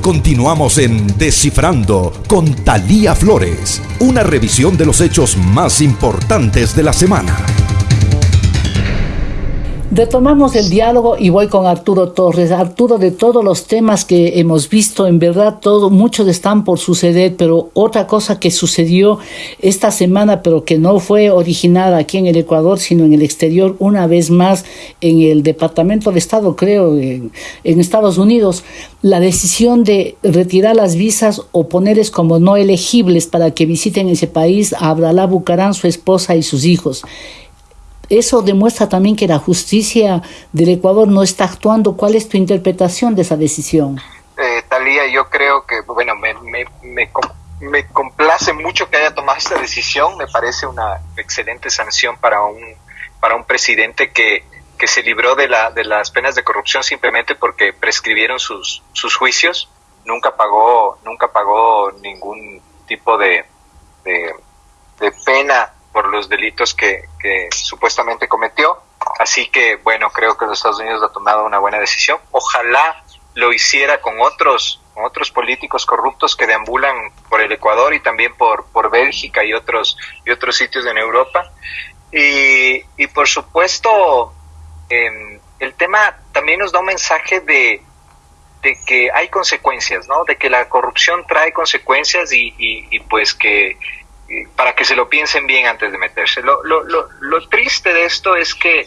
Continuamos en Descifrando con Talía Flores, una revisión de los hechos más importantes de la semana. Retomamos el diálogo y voy con Arturo Torres. Arturo, de todos los temas que hemos visto, en verdad, todo, muchos están por suceder, pero otra cosa que sucedió esta semana, pero que no fue originada aquí en el Ecuador, sino en el exterior, una vez más en el Departamento de Estado, creo, en, Estados Unidos, la decisión de retirar las visas o ponerles como no elegibles para que visiten ese país a Abdalá Bucarán, su esposa y sus hijos. Eso demuestra también que la justicia del Ecuador no está actuando. ¿Cuál es tu interpretación de esa decisión? Eh, Talía, yo creo que, bueno, me, me, me, complace mucho que haya tomado esta decisión. Me parece una excelente sanción para un, para un presidente que, que se libró de, la, de las penas de corrupción simplemente porque prescribieron sus, sus juicios. Nunca pagó, nunca pagó ningún tipo de, de pena por los delitos que, supuestamente cometió. Así que, bueno, creo que los Estados Unidos ha tomado una buena decisión. Ojalá lo hiciera con otros, con otros políticos corruptos que deambulan por el Ecuador y también por, por Bélgica y otros, y otros sitios en Europa. Y, y por supuesto, eh, el tema también nos da un mensaje de, que hay consecuencias, ¿no? De que la corrupción trae consecuencias y pues que para que se lo piensen bien antes de meterse. Lo, lo, lo, lo triste de esto es que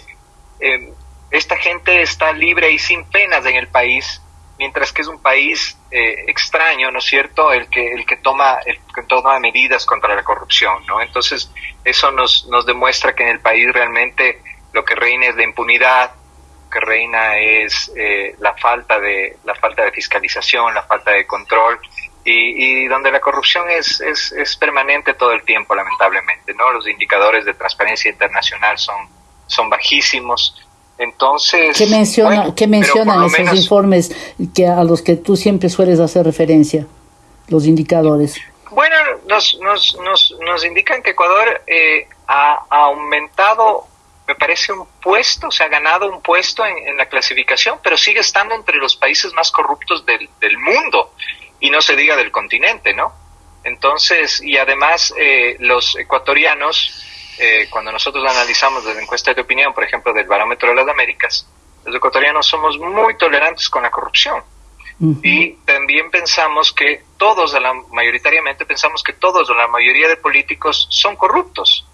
eh, esta gente está libre y sin penas en el país, mientras que es un país eh, extraño, ¿no es cierto?, el que, el que toma, el que toma medidas contra la corrupción, ¿no? Entonces, eso nos, nos demuestra que en el país realmente lo que reina es la impunidad, lo que reina es eh, la falta de la falta de fiscalización, la falta de control y, y donde la corrupción es, es, es, permanente todo el tiempo, lamentablemente, ¿no? Los indicadores de transparencia internacional son, son bajísimos. Entonces, ¿qué, menciona, ¿qué mencionan esos informes que a los que tú siempre sueles hacer referencia, los indicadores? Bueno, nos, nos, nos, nos indican que Ecuador eh, ha, ha, aumentado, me parece, un puesto, se ha ganado un puesto en, en, la clasificación, pero sigue estando entre los países más corruptos del, del mundo y no se diga del continente, ¿no? Entonces, y además eh, los ecuatorianos, eh, cuando nosotros analizamos las encuestas de opinión, por ejemplo, del Barómetro de las Américas, los ecuatorianos somos muy tolerantes con la corrupción. Uh -huh. Y también pensamos que todos, la, mayoritariamente pensamos que todos o la mayoría de políticos son corruptos.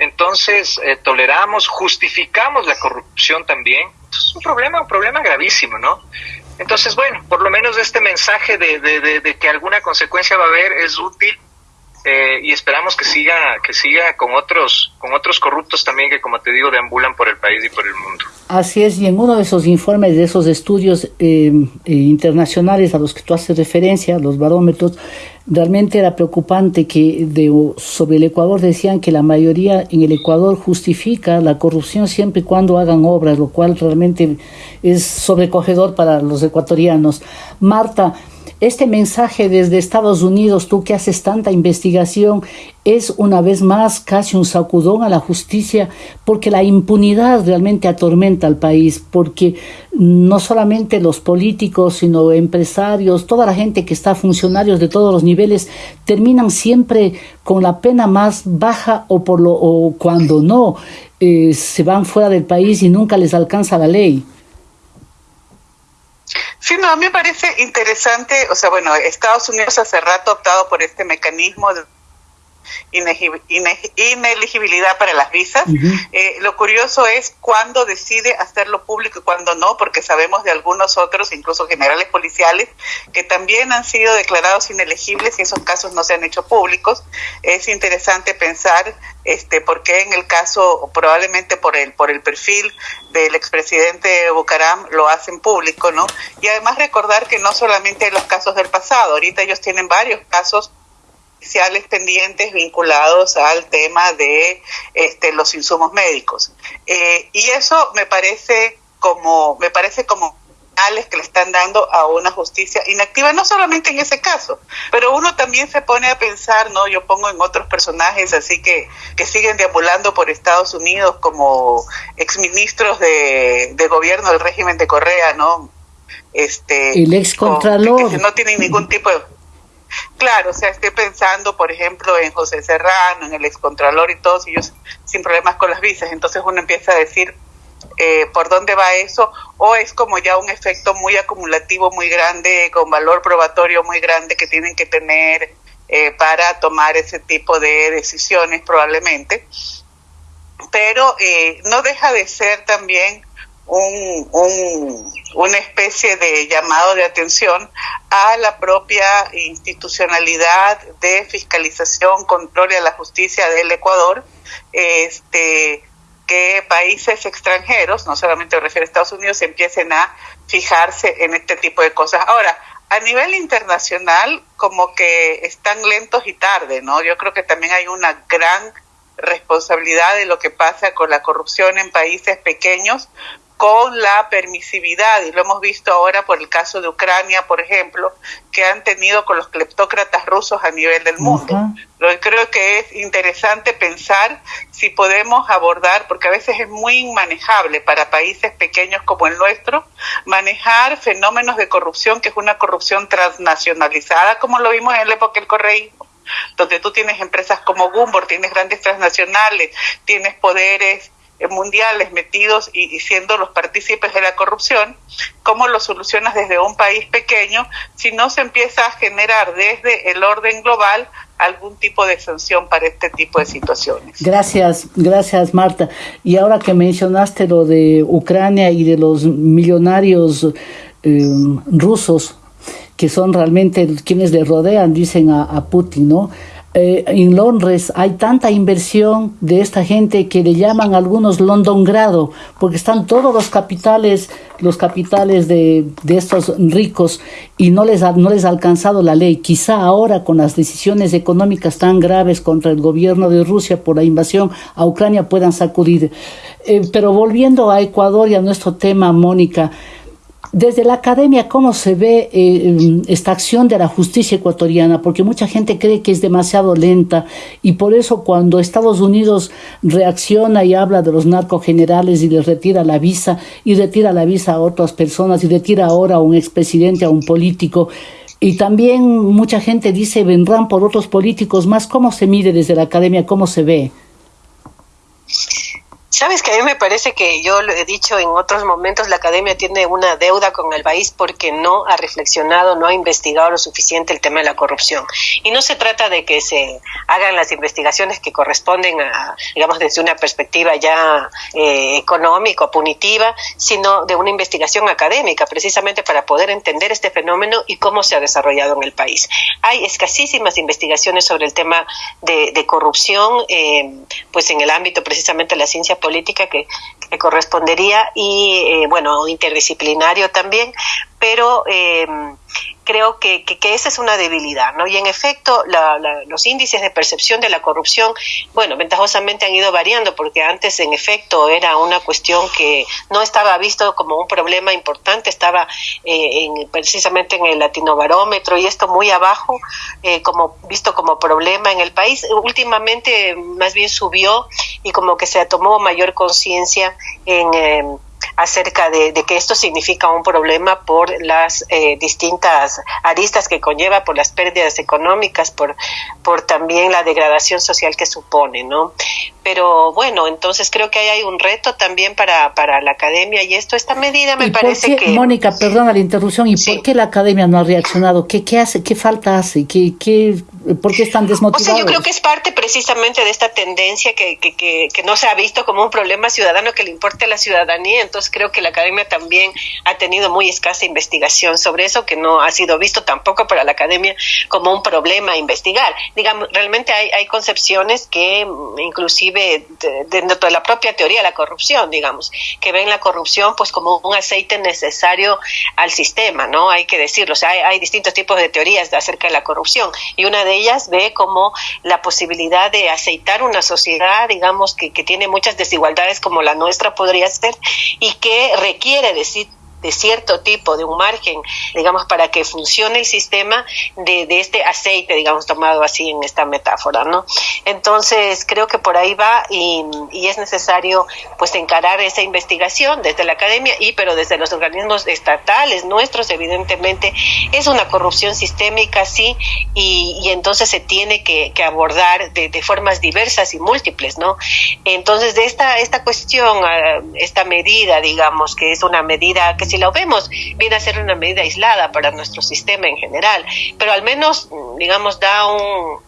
Entonces, eh, toleramos, justificamos la corrupción también. Es un problema, un problema gravísimo, ¿no? Entonces, bueno, por lo menos este mensaje de, que alguna consecuencia va a haber es útil eh, y esperamos que siga que siga con otros con otros corruptos también que como te digo deambulan por el país y por el mundo. Así es y en uno de esos informes de esos estudios eh, eh, internacionales a los que tú haces referencia los barómetros realmente era preocupante que de, sobre el Ecuador decían que la mayoría en el Ecuador justifica la corrupción siempre y cuando hagan obras lo cual realmente es sobrecogedor para los ecuatorianos. Marta este mensaje desde Estados Unidos, tú que haces tanta investigación, es una vez más casi un sacudón a la justicia, porque la impunidad realmente atormenta al país, porque no solamente los políticos, sino empresarios, toda la gente que está, funcionarios de todos los niveles, terminan siempre con la pena más baja o, por lo, o cuando no, eh, se van fuera del país y nunca les alcanza la ley. Sí, no, a mí me parece interesante, o sea, bueno, Estados Unidos hace rato ha optado por este mecanismo de ineligibilidad para las visas. Uh -huh. eh, lo curioso es cuándo decide hacerlo público y cuándo no, porque sabemos de algunos otros, incluso generales policiales, que también han sido declarados inelegibles y esos casos no se han hecho públicos. Es interesante pensar este por qué en el caso, probablemente por el, por el perfil del expresidente Bucaram, lo hacen público, ¿no? Y además recordar que no solamente los casos del pasado, ahorita ellos tienen varios casos judiciales pendientes vinculados al tema de este, los insumos médicos. Eh, y eso me parece como, me parece como que le están dando a una justicia inactiva, no solamente en ese caso, pero uno también se pone a pensar, ¿no? Yo pongo en otros personajes así que, que siguen deambulando por Estados Unidos como exministros de, de gobierno del régimen de Correa, ¿no? Este, el ex contralor. Que no tienen ningún tipo de Claro, o sea, estoy pensando, por ejemplo, en José Serrano, en el excontralor y todos ellos sin problemas con las visas. Entonces uno empieza a decir, eh, por dónde va eso, o es como ya un efecto muy acumulativo, muy grande, con valor probatorio muy grande que tienen que tener eh, para tomar ese tipo de decisiones probablemente. Pero eh, no deja de ser también un, un, una especie de llamado de atención a la propia institucionalidad de fiscalización, control y a la justicia del Ecuador, este, que países extranjeros, no solamente me refiero a Estados Unidos, empiecen a fijarse en este tipo de cosas. Ahora, a nivel internacional, como que están lentos y tarde, ¿no? Yo creo que también hay una gran responsabilidad de lo que pasa con la corrupción en países pequeños, con la permisividad, y lo hemos visto ahora por el caso de Ucrania, por ejemplo, que han tenido con los cleptócratas rusos a nivel del mundo. Lo que creo que es interesante pensar si podemos abordar, porque a veces es muy inmanejable para países pequeños como el nuestro, manejar fenómenos de corrupción, que es una corrupción transnacionalizada, como lo vimos en la época del correísmo donde tú tienes empresas como Gumbor, tienes grandes transnacionales, tienes poderes mundiales metidos y, siendo los partícipes de la corrupción, ¿cómo lo solucionas desde un país pequeño si no se empieza a generar desde el orden global algún tipo de sanción para este tipo de situaciones? Gracias, gracias Marta. Y ahora que mencionaste lo de Ucrania y de los millonarios eh, rusos, que son realmente quienes le rodean, dicen a Putin, ¿no? Eh, en Londres hay tanta inversión de esta gente que le llaman algunos London grado, porque están todos los capitales, los capitales de, de estos ricos y no les, ha, no les ha alcanzado la ley. Quizá ahora con las decisiones económicas tan graves contra el gobierno de Rusia por la invasión a Ucrania puedan sacudir. Eh, pero volviendo a Ecuador y a nuestro tema, Mónica, desde la academia, ¿cómo se ve eh, esta acción de la justicia ecuatoriana? Porque mucha gente cree que es demasiado lenta y por eso cuando Estados Unidos reacciona y habla de los narcogenerales y les retira la visa y retira la visa a otras personas y retira ahora a un expresidente, a un político, y también mucha gente dice vendrán por otros políticos más. ¿Cómo se mide desde la academia? ¿Cómo se ve? Sabes que a mí me parece que yo lo he dicho en otros momentos, la academia tiene una deuda con el país porque no ha reflexionado, no ha investigado lo suficiente el tema de la corrupción. Y no se trata de que se hagan las investigaciones que corresponden a, digamos, desde una perspectiva ya eh, económica, punitiva, sino de una investigación académica, precisamente para poder entender este fenómeno y cómo se ha desarrollado en el país. Hay escasísimas investigaciones sobre el tema de, corrupción, eh, pues en el ámbito precisamente de la ciencia política que, correspondería y, eh, bueno, interdisciplinario también, pero eh, creo que, que, esa es una debilidad, ¿no? Y en efecto, los índices de percepción de la corrupción, bueno, ventajosamente han ido variando, porque antes, en efecto, era una cuestión que no estaba visto como un problema importante, estaba eh, en, precisamente en el latinobarómetro y esto muy abajo, eh, como visto como problema en el país. Últimamente, más bien subió y como que se tomó mayor conciencia en em, acerca de, que esto significa un problema por las eh, distintas aristas que conlleva, por las pérdidas económicas, por, por también la degradación social que supone, ¿no? Pero bueno, entonces creo que ahí hay un reto también para, para la academia y esto, esta medida me parece que... Mónica, perdona la interrupción, ¿y por qué la academia no ha reaccionado? ¿Qué, qué hace? ¿Qué falta hace? ¿Qué, qué, ¿Por qué están desmotivados? O sea, yo creo que es parte precisamente de esta tendencia que, que, que, que no se ha visto como un problema ciudadano que le importe a la ciudadanía, entonces creo que la academia también ha tenido muy escasa investigación sobre eso, que no ha sido visto tampoco para la academia como un problema a investigar. Digamos, realmente hay, hay concepciones que mm, inclusive dentro de la propia teoría de la corrupción, digamos, que ven la corrupción pues como un aceite necesario al sistema, ¿no? Hay que decirlo, o sea, hay, hay distintos tipos de teorías acerca de la corrupción y una de ellas ve como la posibilidad de aceitar una sociedad, digamos, que, que tiene muchas desigualdades como la nuestra podría ser y que requiere de de cierto tipo, de un margen, digamos, para que funcione el sistema de, de este aceite, digamos, tomado así en esta metáfora, ¿no? Entonces, creo que por ahí va y, y es necesario, pues, encarar esa investigación desde la academia y, pero desde los organismos estatales nuestros, evidentemente, es una corrupción sistémica, sí, y, y entonces se tiene que, que abordar de, de, formas diversas y múltiples, ¿no? Entonces, de esta, esta cuestión, ah, esta medida, digamos, que es una medida que si lo vemos, viene a ser una medida aislada para nuestro sistema en general, pero al menos, digamos, da un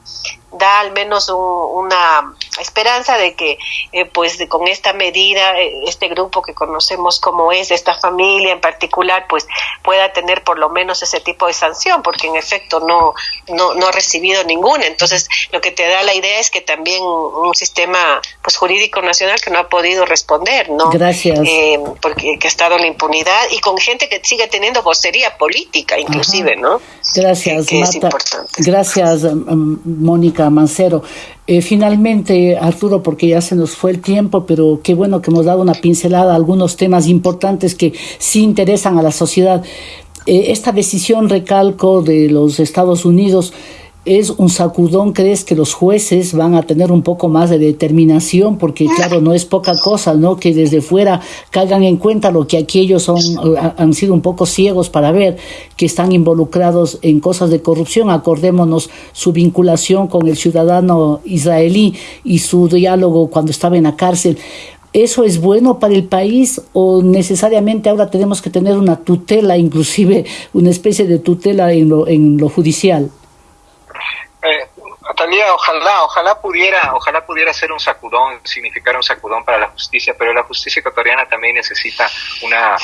da al menos una esperanza de que eh, pues con esta medida eh, este grupo que conocemos como es esta familia en particular pues pueda tener por lo menos ese tipo de sanción porque en efecto no no, no ha recibido ninguna. Entonces lo que te da la idea es que también un sistema pues jurídico nacional que no ha podido responder no gracias. Eh, porque que ha estado en la impunidad y con gente que sigue teniendo vocería política inclusive no gracias Marta. gracias Mónica Mancero. Eh, finalmente, Arturo, porque ya se nos fue el tiempo, pero qué bueno que hemos dado una pincelada a algunos temas importantes que sí interesan a la sociedad. Eh, esta decisión, recalco, de los Estados Unidos es un sacudón, ¿crees que los jueces van a tener un poco más de determinación? Porque claro, no es poca cosa, ¿no? Que desde fuera caigan en cuenta lo que aquí ellos son, han sido un poco ciegos para ver que están involucrados en cosas de corrupción. Acordémonos su vinculación con el ciudadano israelí y su diálogo cuando estaba en la cárcel. ¿Eso es bueno para el país o necesariamente ahora tenemos que tener una tutela, inclusive una especie de tutela en lo, en lo judicial? Ojalá, ojalá pudiera, ojalá pudiera ser un sacudón, significar un sacudón para la justicia, pero la justicia ecuatoriana también necesita una,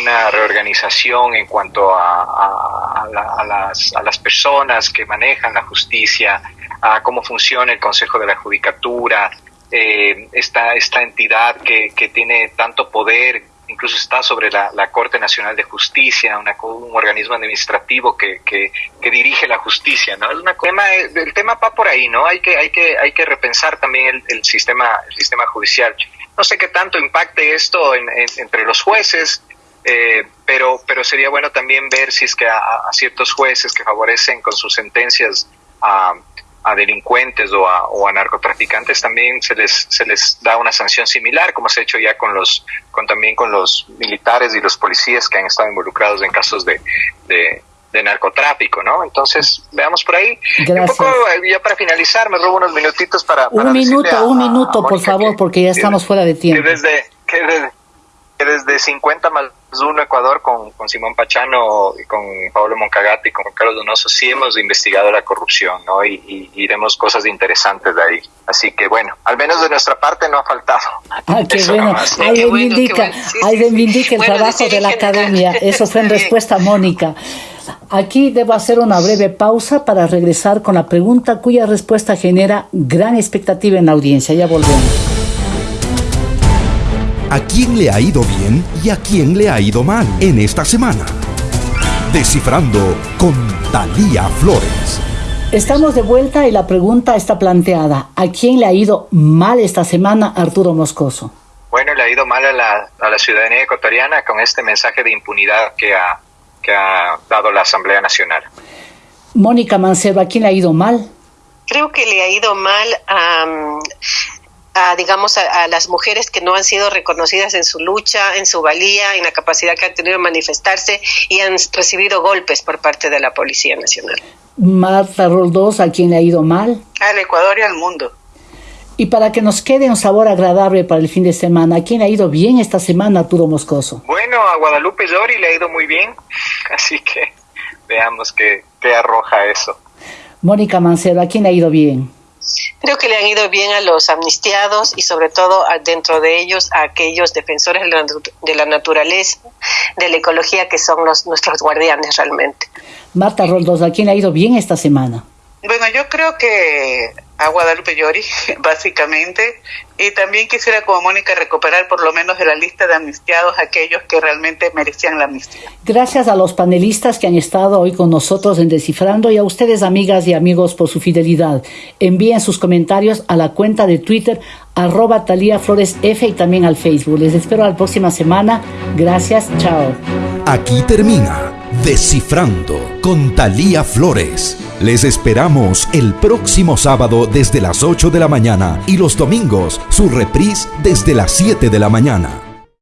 una reorganización en cuanto a, a, las, a las personas que manejan la justicia, a cómo funciona el Consejo de la Judicatura, eh, esta, esta entidad que, que tiene tanto poder incluso está sobre la, Corte Nacional de Justicia, un organismo administrativo que, que, dirige la justicia, ¿no? Es una tema, el tema va por ahí, ¿no? Hay que, hay que, hay que repensar también el, sistema, el sistema judicial. No sé qué tanto impacte esto entre los jueces, eh, pero, pero sería bueno también ver si es que a, a, ciertos jueces que favorecen con sus sentencias a a delincuentes o a, o a, narcotraficantes también se les se les da una sanción similar como se ha hecho ya con los con también con los militares y los policías que han estado involucrados en casos de, de, narcotráfico, ¿no? Entonces, veamos por ahí. Un poco, eh, ya para finalizar, me robo unos minutitos para... un minuto, un minuto, por favor, porque ya estamos fuera de tiempo. Que desde, que desde, que desde 50 más uno Ecuador con, con, Simón Pachano y con Pablo Moncagati y con Carlos Donoso sí hemos investigado la corrupción, ¿no? Y, y, y, vemos cosas interesantes de ahí. Así que bueno, al menos de nuestra parte no ha faltado. Ah, qué bueno. Ahí reivindica, ahí reivindica el trabajo de la academia. Eso fue en respuesta a Mónica. Aquí debo hacer una breve pausa para regresar con la pregunta cuya respuesta genera gran expectativa en la audiencia. Ya volvemos a quién le ha ido bien y a quién le ha ido mal en esta semana. Descifrando con Talía Flores. Estamos de vuelta y la pregunta está planteada. ¿A quién le ha ido mal esta semana Arturo Moscoso? Bueno, le ha ido mal a la, a la ciudadanía ecuatoriana con este mensaje de impunidad que ha, que ha dado la Asamblea Nacional. Mónica Mancebo, ¿a quién le ha ido mal? Creo que le ha ido mal a a, digamos, a, las mujeres que no han sido reconocidas en su lucha, en su valía, en la capacidad que han tenido de manifestarse y han recibido golpes por parte de la Policía Nacional. Marta Roldós, ¿a quién le ha ido mal? Al Ecuador y al mundo. Y para que nos quede un sabor agradable para el fin de semana, ¿a quién le ha ido bien esta semana, Arturo Moscoso? Bueno, a Guadalupe Llori le ha ido muy bien, así que veamos qué, qué arroja eso. Mónica Mancero, ¿a quién le ha ido bien? Creo que le han ido bien a los amnistiados y sobre todo dentro de ellos a aquellos defensores de la, naturaleza, de la ecología que son los, nuestros guardianes realmente. Marta Roldos, ¿a quién le ha ido bien esta semana? Bueno, yo creo que a Guadalupe Llori, básicamente, y también quisiera como Mónica recuperar por lo menos de la lista de amnistiados aquellos que realmente merecían la amnistía. Gracias a los panelistas que han estado hoy con nosotros en Descifrando y a ustedes amigas y amigos por su fidelidad. Envíen sus comentarios a la cuenta de Twitter arroba Talía Flores F y también al Facebook. Les espero la próxima semana. Gracias, chao. Aquí termina Descifrando con Talía Flores. Les esperamos el próximo sábado desde las 8 de la mañana y los domingos su reprise desde las 7 de la mañana.